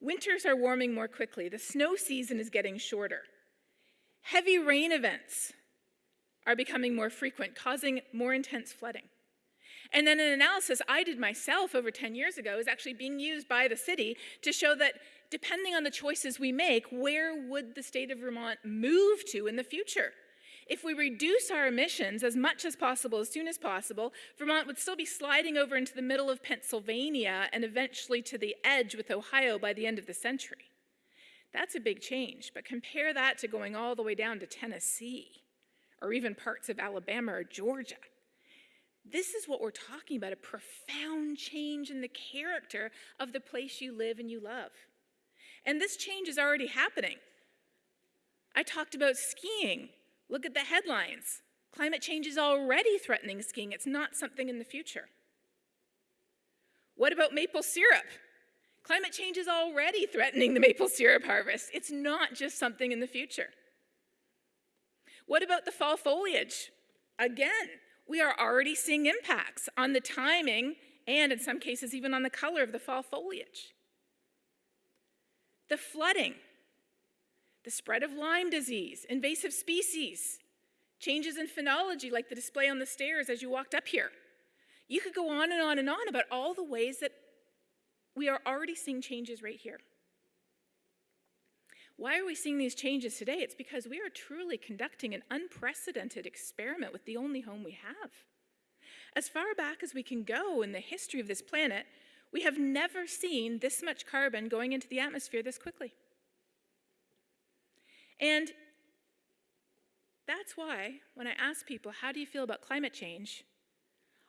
Winters are warming more quickly. The snow season is getting shorter. Heavy rain events are becoming more frequent, causing more intense flooding. And then an analysis I did myself over 10 years ago is actually being used by the city to show that depending on the choices we make, where would the state of Vermont move to in the future? If we reduce our emissions as much as possible, as soon as possible, Vermont would still be sliding over into the middle of Pennsylvania and eventually to the edge with Ohio by the end of the century. That's a big change, but compare that to going all the way down to Tennessee or even parts of Alabama or Georgia. This is what we're talking about a profound change in the character of the place you live and you love. And this change is already happening. I talked about skiing. Look at the headlines. Climate change is already threatening skiing, it's not something in the future. What about maple syrup? Climate change is already [laughs] threatening the maple syrup harvest. It's not just something in the future. What about the fall foliage? Again, we are already seeing impacts on the timing and in some cases even on the color of the fall foliage. The flooding, the spread of Lyme disease, invasive species, changes in phenology like the display on the stairs as you walked up here. You could go on and on and on about all the ways that we are already seeing changes right here. Why are we seeing these changes today? It's because we are truly conducting an unprecedented experiment with the only home we have. As far back as we can go in the history of this planet, we have never seen this much carbon going into the atmosphere this quickly. And that's why when I ask people, how do you feel about climate change?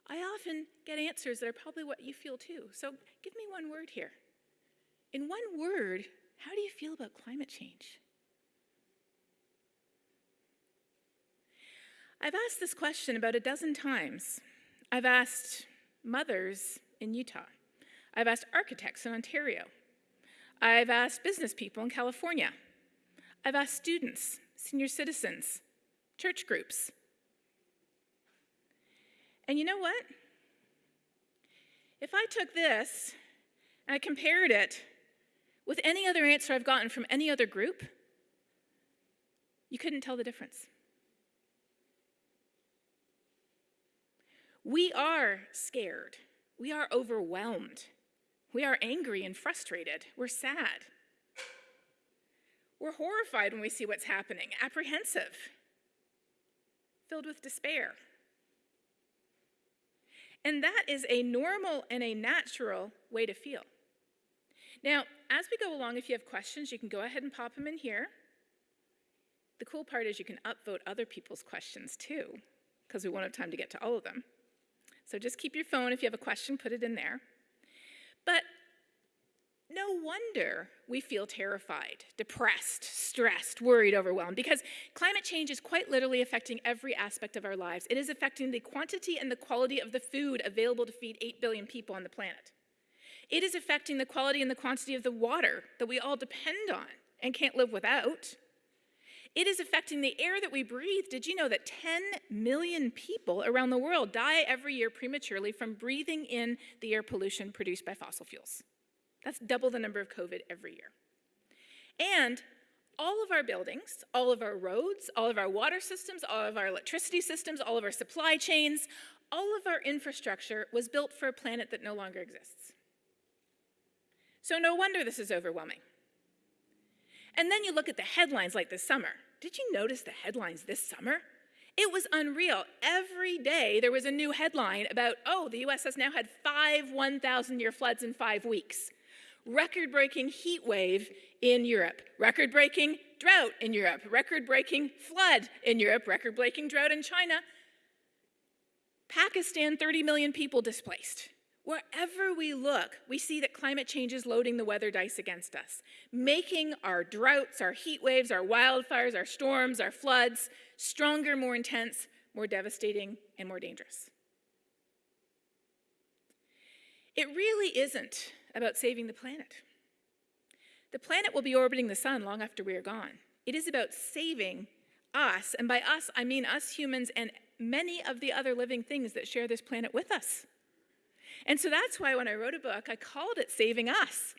I often get answers that are probably what you feel too. So give me one word here. In one word, how do you feel about climate change? I've asked this question about a dozen times. I've asked mothers in Utah. I've asked architects in Ontario. I've asked business people in California. I've asked students, senior citizens, church groups. And you know what? If I took this and I compared it with any other answer I've gotten from any other group, you couldn't tell the difference. We are scared. We are overwhelmed. We are angry and frustrated. We're sad. We're horrified when we see what's happening, apprehensive, filled with despair. And that is a normal and a natural way to feel. Now, as we go along, if you have questions, you can go ahead and pop them in here. The cool part is you can upvote other people's questions too, because we won't have time to get to all of them. So just keep your phone. If you have a question, put it in there. But no wonder we feel terrified, depressed, stressed, worried, overwhelmed, because climate change is quite literally affecting every aspect of our lives. It is affecting the quantity and the quality of the food available to feed 8 billion people on the planet. It is affecting the quality and the quantity of the water that we all depend on and can't live without. It is affecting the air that we breathe. Did you know that 10 million people around the world die every year prematurely from breathing in the air pollution produced by fossil fuels? That's double the number of COVID every year. And all of our buildings, all of our roads, all of our water systems, all of our electricity systems, all of our supply chains, all of our infrastructure was built for a planet that no longer exists. So no wonder this is overwhelming. And then you look at the headlines like this summer. Did you notice the headlines this summer? It was unreal. Every day there was a new headline about, oh, the US has now had five 1,000 year floods in five weeks record breaking heat wave in Europe, record breaking drought in Europe, record breaking flood in Europe, record breaking drought in China. Pakistan, 30 million people displaced. Wherever we look, we see that climate change is loading the weather dice against us, making our droughts, our heat waves, our wildfires, our storms, our floods stronger, more intense, more devastating, and more dangerous. It really isn't about saving the planet. The planet will be orbiting the sun long after we are gone. It is about saving us, and by us, I mean us humans and many of the other living things that share this planet with us. And so that's why when I wrote a book, I called it Saving Us.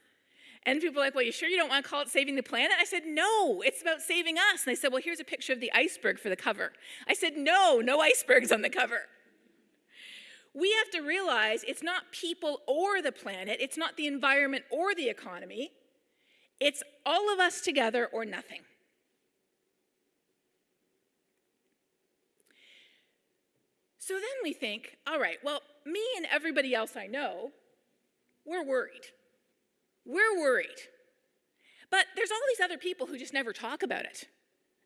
And people are like, well, you sure you don't want to call it saving the planet? I said, no, it's about saving us. And they said, well, here's a picture of the iceberg for the cover. I said, no, no icebergs on the cover. We have to realize it's not people or the planet, it's not the environment or the economy, it's all of us together or nothing. So then we think, all right, well, me and everybody else I know, we're worried. We're worried. But there's all these other people who just never talk about it.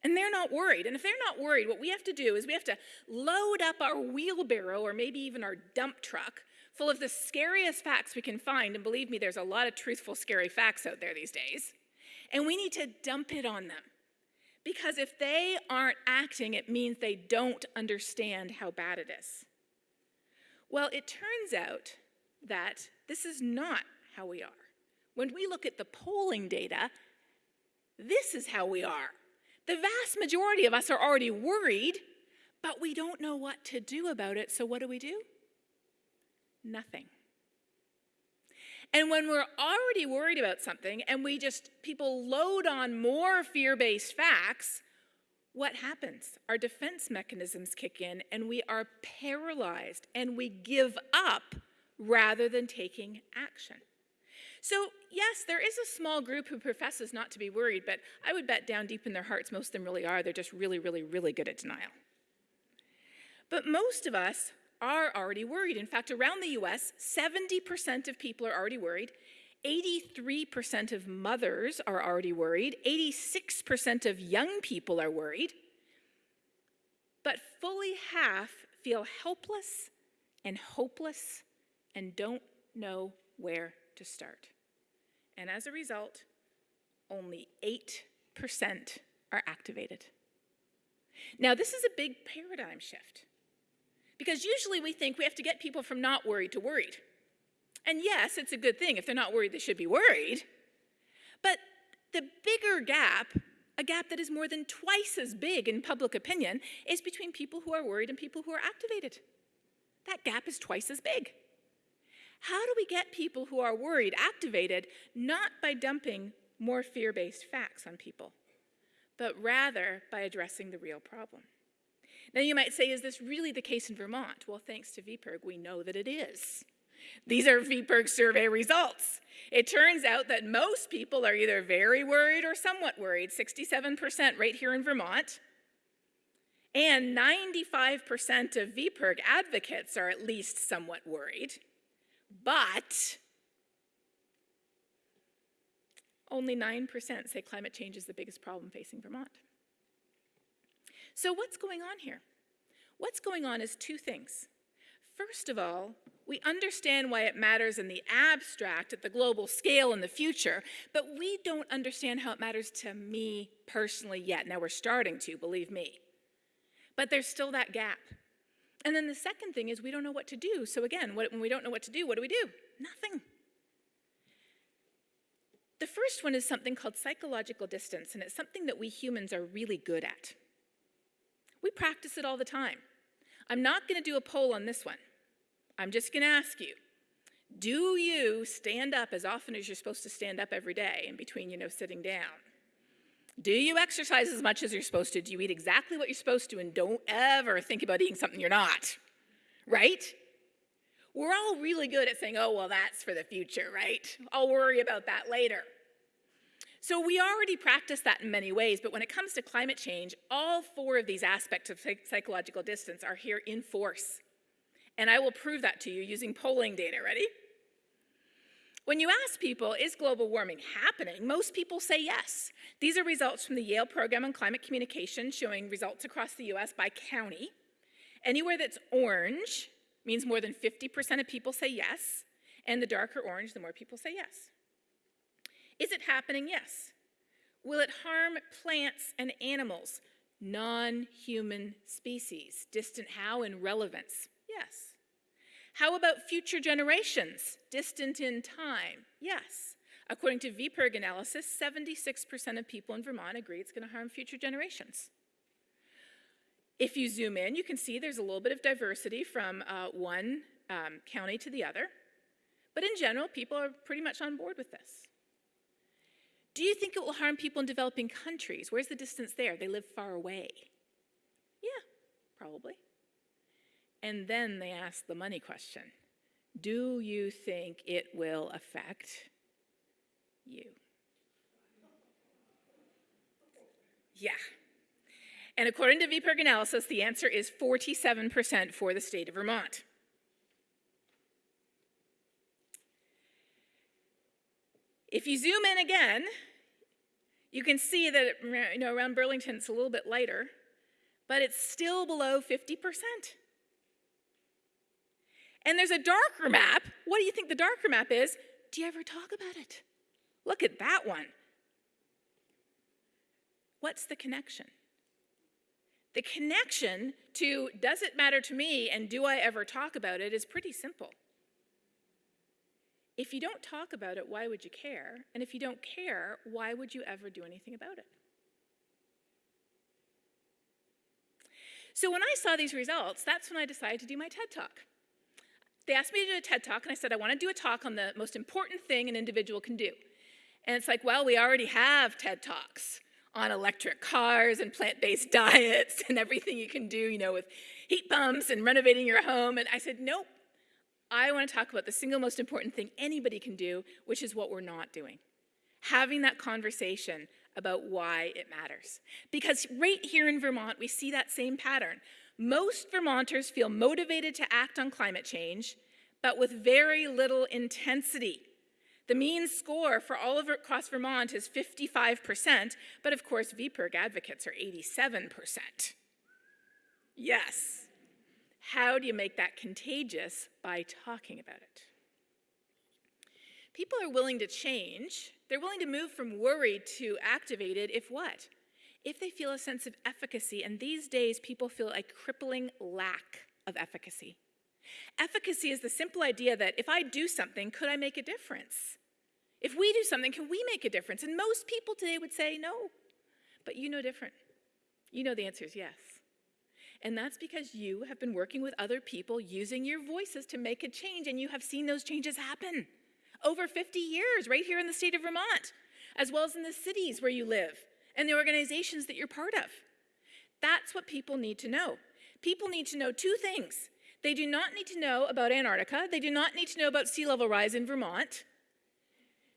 And they're not worried. And if they're not worried, what we have to do is we have to load up our wheelbarrow or maybe even our dump truck full of the scariest facts we can find. And believe me, there's a lot of truthful, scary facts out there these days. And we need to dump it on them. Because if they aren't acting, it means they don't understand how bad it is. Well, it turns out that this is not how we are. When we look at the polling data, this is how we are. The vast majority of us are already worried, but we don't know what to do about it. So, what do we do? Nothing. And when we're already worried about something and we just, people load on more fear based facts, what happens? Our defense mechanisms kick in and we are paralyzed and we give up rather than taking action. So, yes, there is a small group who professes not to be worried, but I would bet down deep in their hearts most of them really are. They're just really, really, really good at denial. But most of us are already worried. In fact, around the US, 70% of people are already worried. 83% of mothers are already worried. 86% of young people are worried. But fully half feel helpless and hopeless and don't know where to start. And as a result, only 8% are activated. Now, this is a big paradigm shift. Because usually we think we have to get people from not worried to worried. And yes, it's a good thing. If they're not worried, they should be worried. But the bigger gap, a gap that is more than twice as big in public opinion, is between people who are worried and people who are activated. That gap is twice as big. How do we get people who are worried activated not by dumping more fear based facts on people, but rather by addressing the real problem? Now, you might say, is this really the case in Vermont? Well, thanks to VPIRG, we know that it is. These are VPIRG survey results. It turns out that most people are either very worried or somewhat worried, 67% right here in Vermont. And 95% of VPIRG advocates are at least somewhat worried. But only 9% say climate change is the biggest problem facing Vermont. So, what's going on here? What's going on is two things. First of all, we understand why it matters in the abstract at the global scale in the future, but we don't understand how it matters to me personally yet. Now we're starting to, believe me. But there's still that gap. And then the second thing is we don't know what to do. So again, when we don't know what to do, what do we do? Nothing. The first one is something called psychological distance, and it's something that we humans are really good at. We practice it all the time. I'm not going to do a poll on this one. I'm just going to ask you do you stand up as often as you're supposed to stand up every day in between, you know, sitting down? Do you exercise as much as you're supposed to? Do you eat exactly what you're supposed to? And don't ever think about eating something you're not, right? We're all really good at saying, oh, well, that's for the future, right? I'll worry about that later. So we already practice that in many ways, but when it comes to climate change, all four of these aspects of psychological distance are here in force. And I will prove that to you using polling data. Ready? When you ask people, is global warming happening? Most people say yes. These are results from the Yale Program on Climate Communication showing results across the US by county. Anywhere that's orange means more than 50% of people say yes, and the darker orange, the more people say yes. Is it happening? Yes. Will it harm plants and animals? Non human species. Distant how and relevance? Yes. How about future generations? Distant in time? Yes. According to VPIRG analysis, 76% of people in Vermont agree it's going to harm future generations. If you zoom in, you can see there's a little bit of diversity from uh, one um, county to the other. But in general, people are pretty much on board with this. Do you think it will harm people in developing countries? Where's the distance there? They live far away. Yeah, probably. And then they ask the money question Do you think it will affect you? Yeah. And according to VPIRG analysis, the answer is 47% for the state of Vermont. If you zoom in again, you can see that you know, around Burlington it's a little bit lighter, but it's still below 50%. And there's a darker map. What do you think the darker map is? Do you ever talk about it? Look at that one. What's the connection? The connection to does it matter to me and do I ever talk about it is pretty simple. If you don't talk about it, why would you care? And if you don't care, why would you ever do anything about it? So when I saw these results, that's when I decided to do my TED Talk. They asked me to do a TED Talk, and I said, I want to do a talk on the most important thing an individual can do. And it's like, well, we already have TED Talks on electric cars and plant-based [laughs] diets and everything you can do, you know, with heat pumps and renovating your home. And I said, nope, I want to talk about the single most important thing anybody can do, which is what we're not doing. Having that conversation about why it matters. Because right here in Vermont, we see that same pattern. Most Vermonters feel motivated to act on climate change, but with very little intensity. The mean score for all of across Vermont is 55%, but of course, VPIRG advocates are 87%. Yes. How do you make that contagious? By talking about it. People are willing to change. They're willing to move from worried to activated if what? If they feel a sense of efficacy, and these days people feel a crippling lack of efficacy. Efficacy is the simple idea that if I do something, could I make a difference? If we do something, can we make a difference? And most people today would say no. But you know different. You know the answer is yes. And that's because you have been working with other people using your voices to make a change, and you have seen those changes happen over 50 years right here in the state of Vermont, as well as in the cities where you live and the organizations that you're part of. That's what people need to know. People need to know two things. They do not need to know about Antarctica. They do not need to know about sea level rise in Vermont.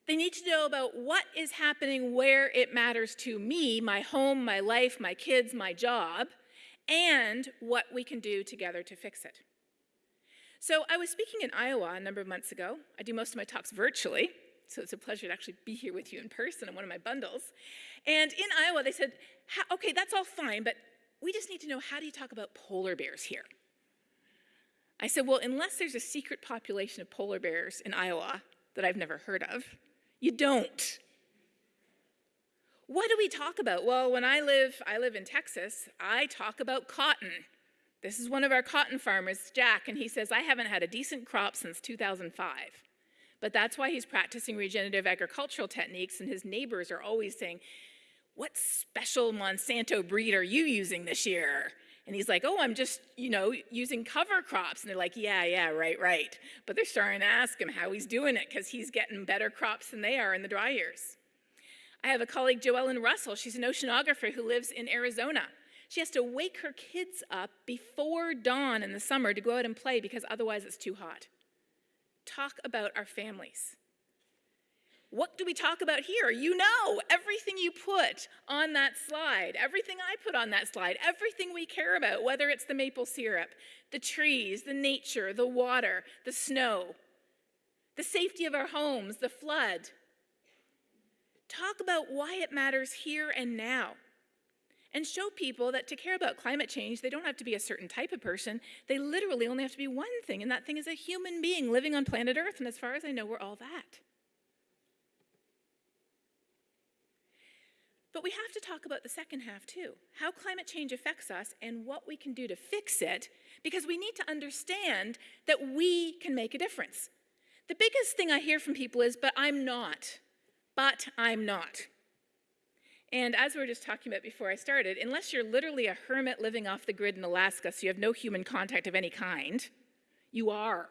They need to know about what is happening where it matters to me, my home, my life, my kids, my job and what we can do together to fix it. So I was speaking in Iowa a number of months ago. I do most of my talks virtually, so it's a pleasure to actually be here with you in person on one of my bundles. And in Iowa, they said, okay, that's all fine, but we just need to know how do you talk about polar bears here? I said, well, unless there's a secret population of polar bears in Iowa that I've never heard of, you don't. What do we talk about? Well, when I live, I live in Texas, I talk about cotton. This is one of our cotton farmers, Jack, and he says, I haven't had a decent crop since 2005. But that's why he's practicing regenerative agricultural techniques, and his neighbors are always saying, What special Monsanto breed are you using this year? And he's like, Oh, I'm just, you know, using cover crops. And they're like, Yeah, yeah, right, right. But they're starting to ask him how he's doing it because he's getting better crops than they are in the dry years. I have a colleague, Joellen Russell. She's an oceanographer who lives in Arizona. She has to wake her kids up before dawn in the summer to go out and play because otherwise it's too hot. Talk about our families. What do we talk about here? You know, everything you put on that slide, everything I put on that slide, everything we care about, whether it's the maple syrup, the trees, the nature, the water, the snow, the safety of our homes, the flood, Talk about why it matters here and now. And show people that to care about climate change, they don't have to be a certain type of person. They literally only have to be one thing, and that thing is a human being living on planet Earth. And as far as I know, we're all that. But we have to talk about the second half too how climate change affects us and what we can do to fix it, because we need to understand that we can make a difference. The biggest thing I hear from people is, but I'm not but I'm not. And as we were just talking about before I started, unless you're literally a hermit living off the grid in Alaska, so you have no human contact of any kind, you are.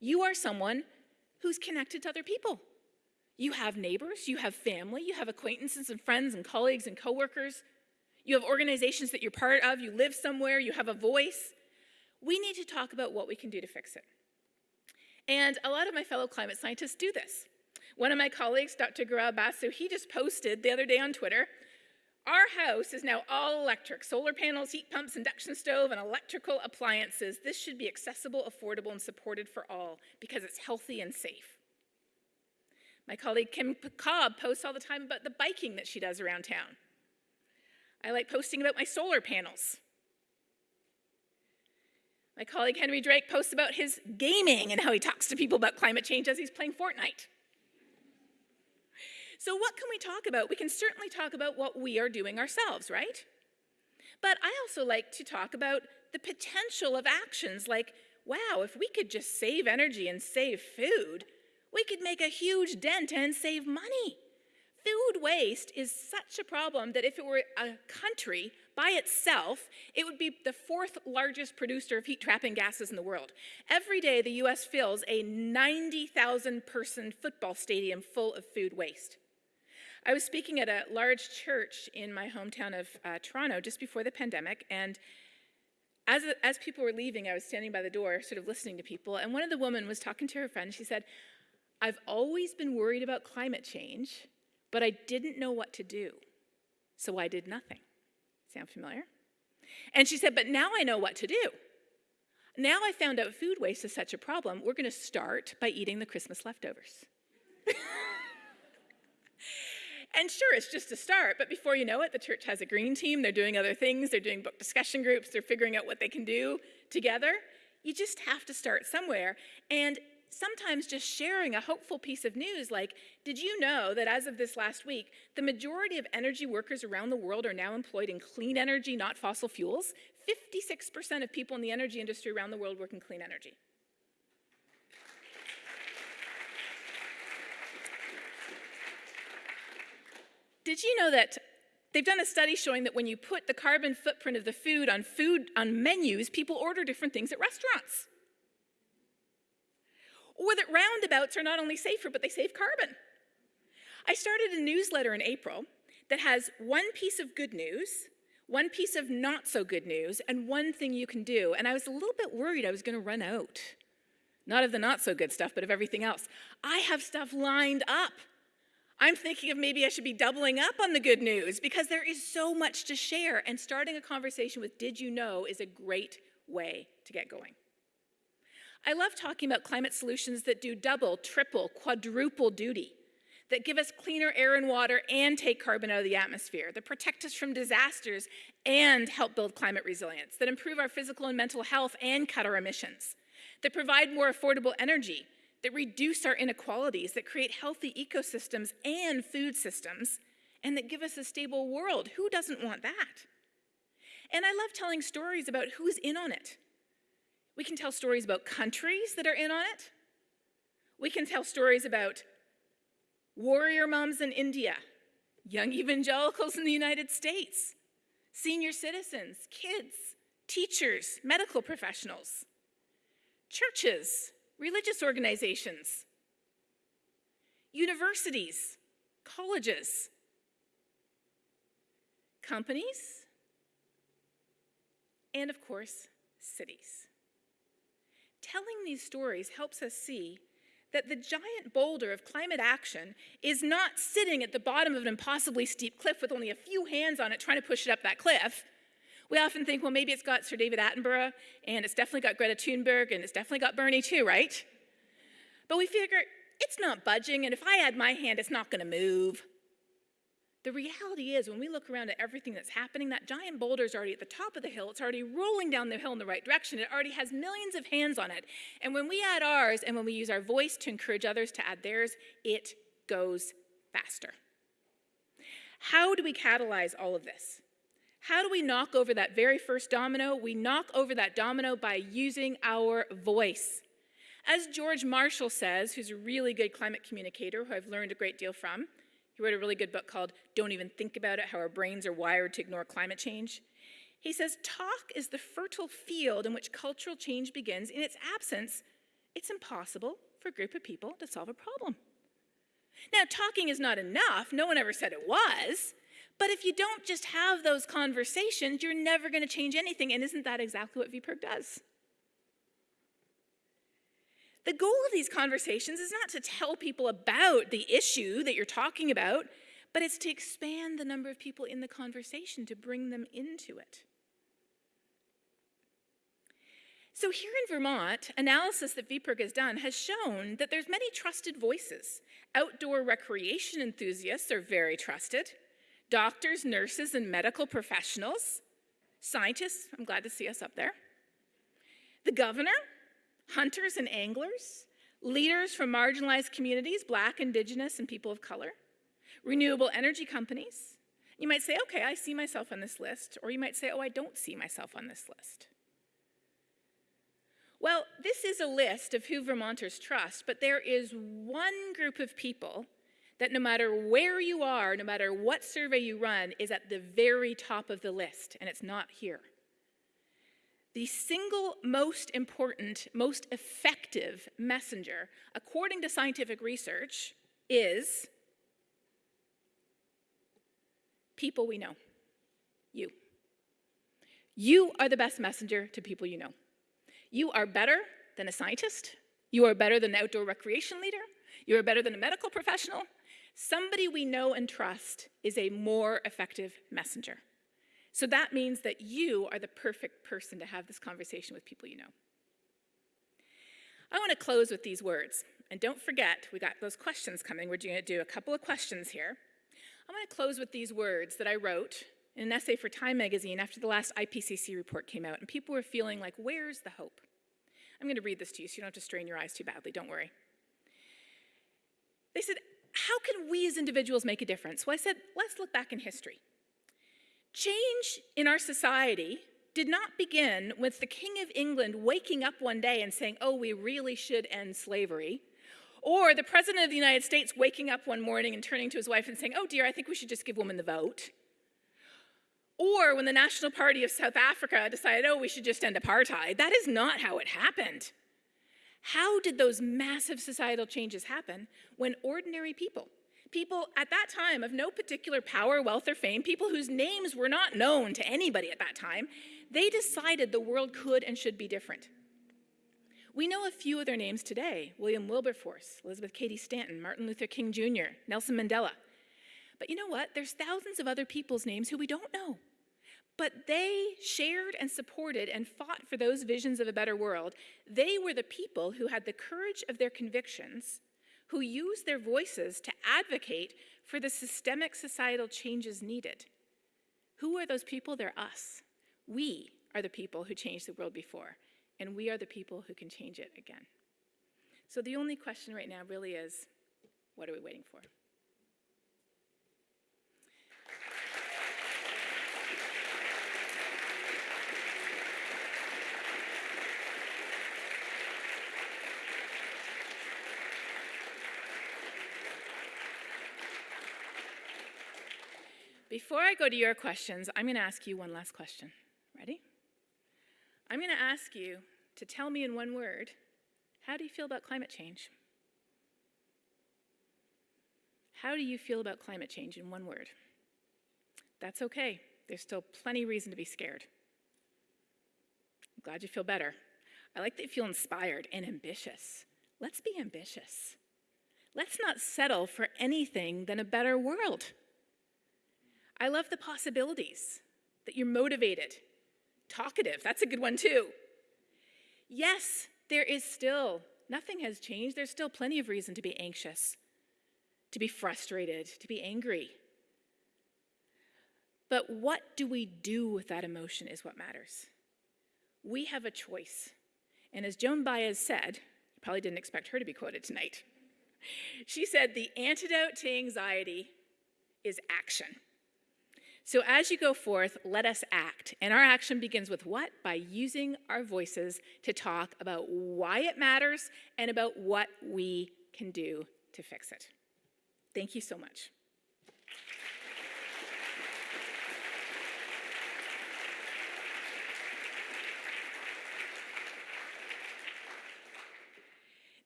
You are someone who's connected to other people. You have neighbors, you have family, you have acquaintances and friends and colleagues and coworkers. You have organizations that you're part of, you live somewhere, you have a voice. We need to talk about what we can do to fix it. And a lot of my fellow climate scientists do this. One of my colleagues, Dr. Gaurab Basu, he just posted the other day on Twitter, our house is now all electric, solar panels, heat pumps, induction stove, and electrical appliances. This should be accessible, affordable, and supported for all because it's healthy and safe. My colleague Kim Cobb posts all the time about the biking that she does around town. I like posting about my solar panels. My colleague Henry Drake posts about his gaming and how he talks to people about climate change as he's playing Fortnite. So, what can we talk about? We can certainly talk about what we are doing ourselves, right? But I also like to talk about the potential of actions like, wow, if we could just save energy and save food, we could make a huge dent and save money. Food waste is such a problem that if it were a country by itself, it would be the fourth largest producer of heat trapping gases in the world. Every day, the US fills a 90,000 person football stadium full of food waste. I was speaking at a large church in my hometown of uh, Toronto just before the pandemic, and as, as people were leaving, I was standing by the door, sort of listening to people, and one of the women was talking to her friend. She said, I've always been worried about climate change, but I didn't know what to do, so I did nothing. Sound familiar? And she said, But now I know what to do. Now I found out food waste is such a problem, we're to start by eating the Christmas leftovers. [laughs] and sure, it's just a start, but before you know it, the church has a green team. They're doing other things. They're doing book discussion groups. They're figuring out what they can do together. You just have to start somewhere. And sometimes just sharing a hopeful piece of news like, did you know that as of this last week, the majority of energy workers around the world are now employed in clean energy, not fossil fuels? 56% of people in the energy industry around the world work in clean energy. Did you know that they've done a study showing that when you put the carbon footprint of the food on food on menus, people order different things at restaurants? Or that roundabouts are not only safer, but they save carbon. I started a newsletter in April that has one piece of good news, one piece of not so good news, and one thing you can do. And I was a little bit worried I was going to run out. Not of the not so good stuff, but of everything else. I have stuff lined up. I'm thinking of maybe I should be doubling up on the good news because there is so much to share, and starting a conversation with Did You Know is a great way to get going. I love talking about climate solutions that do double, triple, quadruple duty, that give us cleaner air and water and take carbon out of the atmosphere, that protect us from disasters and help build climate resilience, that improve our physical and mental health and cut our emissions, that provide more affordable energy, that reduce our inequalities, that create healthy ecosystems and food systems, and that give us a stable world. Who doesn't want that? And I love telling stories about who's in on it we can tell stories about countries that are in on it. We can tell stories about warrior moms in India, young evangelicals in the United States, senior citizens, kids, teachers, medical professionals, churches, religious organizations, universities, colleges, companies, and of course, cities telling these stories helps us see that the giant boulder of climate action is not sitting at the bottom of an impossibly steep cliff with only a few hands on it trying to push it up that cliff. We often think, well, maybe it's got Sir David Attenborough, and it's definitely got Greta Thunberg, and it's definitely got Bernie too, right? But we figure it's not budging, and if I add my hand, it's not going to move. The reality is, when we look around at everything that's happening, that giant boulder is already at the top of the hill. It's already rolling down the hill in the right direction. It already has millions of hands on it. And when we add ours and when we use our voice to encourage others to add theirs, it goes faster. How do we catalyze all of this? How do we knock over that very first domino? We knock over that domino by using our voice. As George Marshall says, who's a really good climate communicator who I've learned a great deal from, he wrote a really good book called Don't Even Think About It How Our Brains Are Wired to Ignore Climate Change. He says, Talk is the fertile field in which cultural change begins. In its absence, it's impossible for a group of people to solve a problem. Now, talking is not enough. No one ever said it was. But if you don't just have those conversations, you're never going to change anything. And isn't that exactly what VPIRG does? The goal of these conversations is not to tell people about the issue that you're talking about, but it's to expand the number of people in the conversation to bring them into it. So here in Vermont, analysis that VPIRG has done has shown that there's many trusted voices. Outdoor recreation enthusiasts are very trusted. Doctors, nurses, and medical professionals. Scientists, I'm glad to see us up there. The governor, hunters and anglers, leaders from marginalized communities, black, indigenous, and people of color, renewable energy companies. You might say, okay, I see myself on this list, or you might say, oh, I don't see myself on this list. Well, this is a list of who Vermonters trust, but there is one group of people that no matter where you are, no matter what survey you run, is at the very top of the list, and it's not here. The single most important, most effective messenger, according to scientific research, is people we know. You. You are the best messenger to people you know. You are better than a scientist. You are better than an outdoor recreation leader. You are better than a medical professional. Somebody we know and trust is a more effective messenger. So that means that you are the perfect person to have this conversation with people you know. I want to close with these words. And don't forget, we got those questions coming. We're going to do a couple of questions here. I'm going to close with these words that I wrote in an essay for Time magazine after the last IPCC report came out, and people were feeling like, where's the hope? I'm going to read this to you so you don't have to strain your eyes too badly, don't worry. They said, how can we as individuals make a difference? Well, I said, let's look back in history. Change in our society did not begin with the King of England waking up one day and saying, oh, we really should end slavery, or the President of the United States waking up one morning and turning to his wife and saying, oh dear, I think we should just give women the vote. Or when the National Party of South Africa decided, oh, we should just end apartheid. That is not how it happened. How did those massive societal changes happen when ordinary people, people at that time of no particular power, wealth, or fame, people whose names were not known to anybody at that time, they decided the world could and should be different. We know a few of their names today William Wilberforce, Elizabeth Cady Stanton, Martin Luther King Jr., Nelson Mandela. But you know what? There's thousands of other people's names who we don't know. But they shared and supported and fought for those visions of a better world. They were the people who had the courage of their convictions who use their voices to advocate for the systemic societal changes needed. Who are those people? They're us. We are the people who changed the world before, and we are the people who can change it again. So the only question right now really is what are we waiting for? Before I go to your questions, I'm going to ask you one last question. Ready? I'm going to ask you to tell me in one word how do you feel about climate change? How do you feel about climate change in one word? That's okay. There's still plenty of reason to be scared. I'm glad you feel better. I like that you feel inspired and ambitious. Let's be ambitious. Let's not settle for anything than a better world. I love the possibilities, that you're motivated, talkative. That's a good one too. Yes, there is still, nothing has changed. There's still plenty of reason to be anxious, to be frustrated, to be angry. But what do we do with that emotion is what matters. We have a choice. And as Joan Baez said, you probably didn't expect her to be quoted tonight. [laughs] She said, the antidote to anxiety is action. So as you go forth, let us act. And our action begins with what? By using our voices to talk about why it matters and about what we can do to fix it. Thank you so much.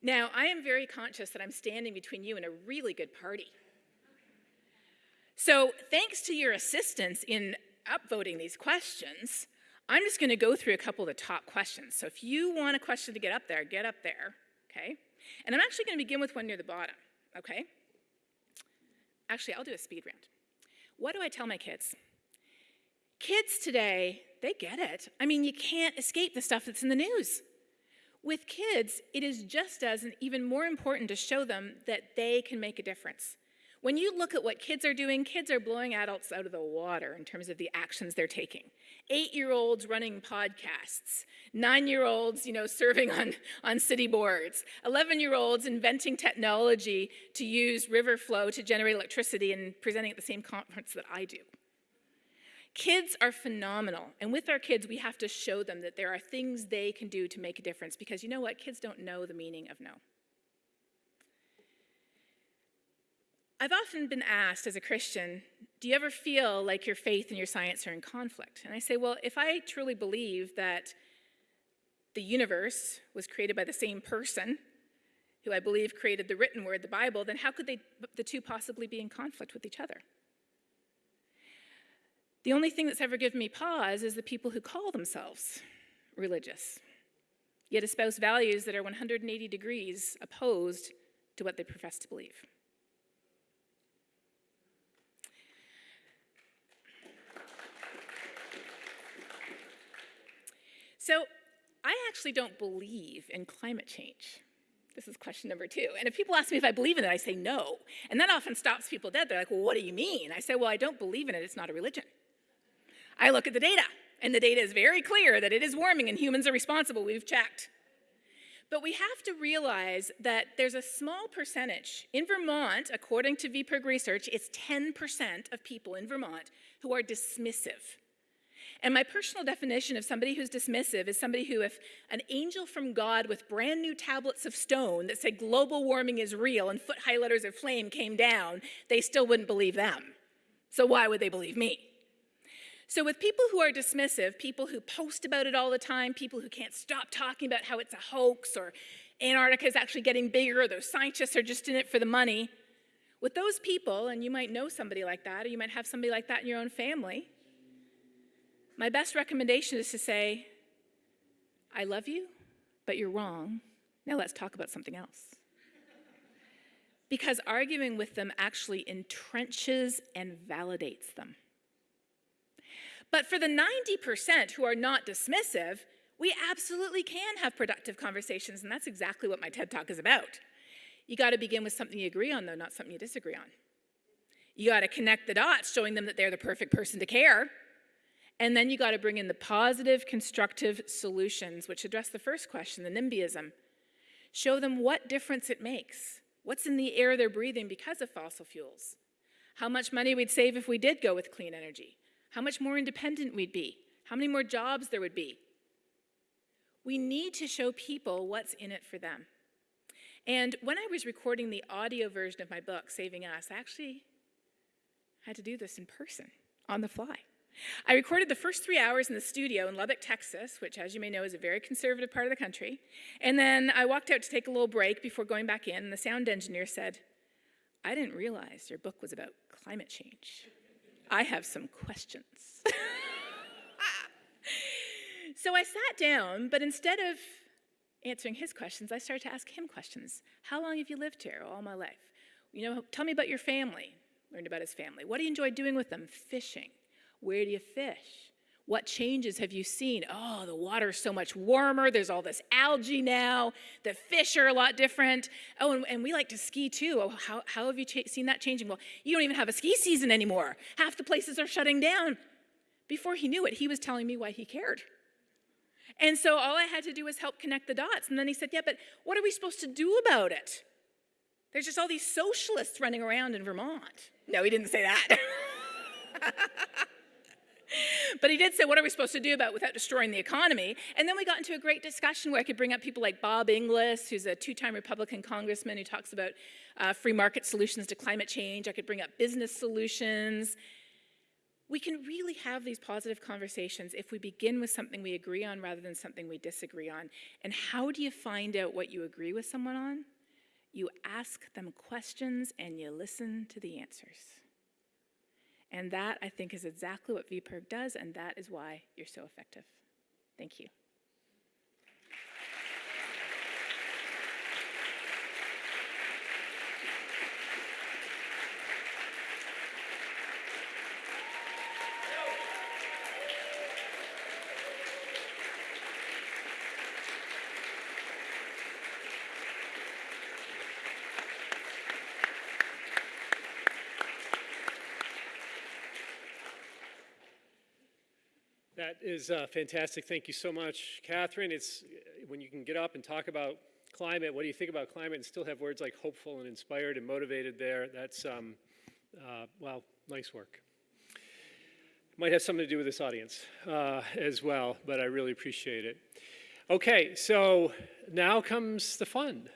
Now, I am very conscious that I'm standing between you and a really good party. So, thanks to your assistance in upvoting these questions, I'm just going to go through a couple of the top questions. So, if you want a question to get up there, get up there, okay? And I'm actually going to begin with one near the bottom, okay? Actually, I'll do a speed round. What do I tell my kids? Kids today, they get it. I mean, you can't escape the stuff that's in the news. With kids, it is just as and even more important to show them that they can make a difference. When you look at what kids are doing, kids are blowing adults out of the water in terms of the actions they're taking. Eight-year-olds running podcasts, nine-year-olds, you know, serving on, on city boards, 11-year-olds inventing technology to use river flow to generate electricity and presenting at the same conference that I do. Kids are phenomenal, and with our kids, we have to show them that there are things they can do to make a difference because you know what? Kids don't know the meaning of no. I've often been asked as a Christian, do you ever feel like your faith and your science are in conflict? And I say, well, if I truly believe that the universe was created by the same person who I believe created the written word, the Bible, then how could they, the two possibly be in conflict with each other? The only thing that's ever given me pause is the people who call themselves religious, yet espouse values that are 180 degrees opposed to what they profess to believe. So I actually don't believe in climate change. This is question number two. And if people ask me if I believe in it, I say no. And that often stops people dead. They're like, well, what do you mean? I say, well, I don't believe in it. It's not a religion. I look at the data, and the data is very clear that it is warming and humans are responsible. We've checked. But we have to realize that there's a small percentage. In Vermont, according to VPIRG research, it's 10% of people in Vermont who are dismissive. And my personal definition of somebody who's dismissive is somebody who, if an angel from God with brand new tablets of stone that said global warming is real and foot high letters of flame came down, they still wouldn't believe them. So why would they believe me? So, with people who are dismissive, people who post about it all the time, people who can't stop talking about how it's a hoax or Antarctica is actually getting bigger, or those scientists are just in it for the money, with those people, and you might know somebody like that, or you might have somebody like that in your own family, my best recommendation is to say, I love you, but you're wrong. Now let's talk about something else. Because arguing with them actually entrenches and validates them. But for the 90% who are not dismissive, we absolutely can have productive conversations, and that's exactly what my TED Talk is about. You got to begin with something you agree on, though, not something you disagree on. You got to connect the dots, showing them that they're the perfect person to care. And then you got to bring in the positive, constructive solutions, which address the first question, the NIMBYism. Show them what difference it makes. What's in the air they're breathing because of fossil fuels? How much money we'd save if we did go with clean energy? how much more independent we'd be, how many more jobs there would be. We need to show people what's in it for them. And when I was recording the audio version of my book, Saving Us, I actually had to do this in person, on the fly. I recorded the first three hours in the studio in Lubbock, Texas, which, as you may know, is a very conservative part of the country. And then I walked out to take a little break before going back in, and the sound engineer said, I didn't realize your book was about climate change. I have some questions. [laughs] so I sat down, but instead of answering his questions, I started to ask him questions. How long have you lived here? All my life. You know, tell me about your family. Learned about his family. What do you enjoy doing with them? Fishing. Where do you fish? What changes have you seen? Oh, the water's so much warmer. There's all this algae now. The fish are a lot different. Oh, and, and we like to ski too. Oh, how, how have you seen that changing? Well, you don't even have a ski season anymore. Half the places are shutting down. Before he knew it, he was telling me why he cared. And so all I had to do was help connect the dots. And then he said, Yeah, but what are we supposed to do about it? There's just all these socialists running around in Vermont. No, he didn't say that. [laughs] but he did say, what are we supposed to do about it without destroying the economy? And then we got into a great discussion where I could bring up people like Bob Inglis, who's a two-time Republican congressman who talks about uh, free market solutions to climate change. I could bring up business solutions. We can really have these positive conversations if we begin with something we agree on rather than something we disagree on. And how do you find out what you agree with someone on? You ask them questions and you listen to the answers. And that, I think, is exactly what VPIRG does, and that is why you're so effective. Thank you. That is uh, fantastic. Thank you so much, Katharine. It's uh, when you can get up and talk about climate. What do you think about climate, and still have words like hopeful and inspired and motivated there? That's um, uh, well, nice work. Might have something to do with this audience uh, as well, but I really appreciate it. Okay, so now comes the fun.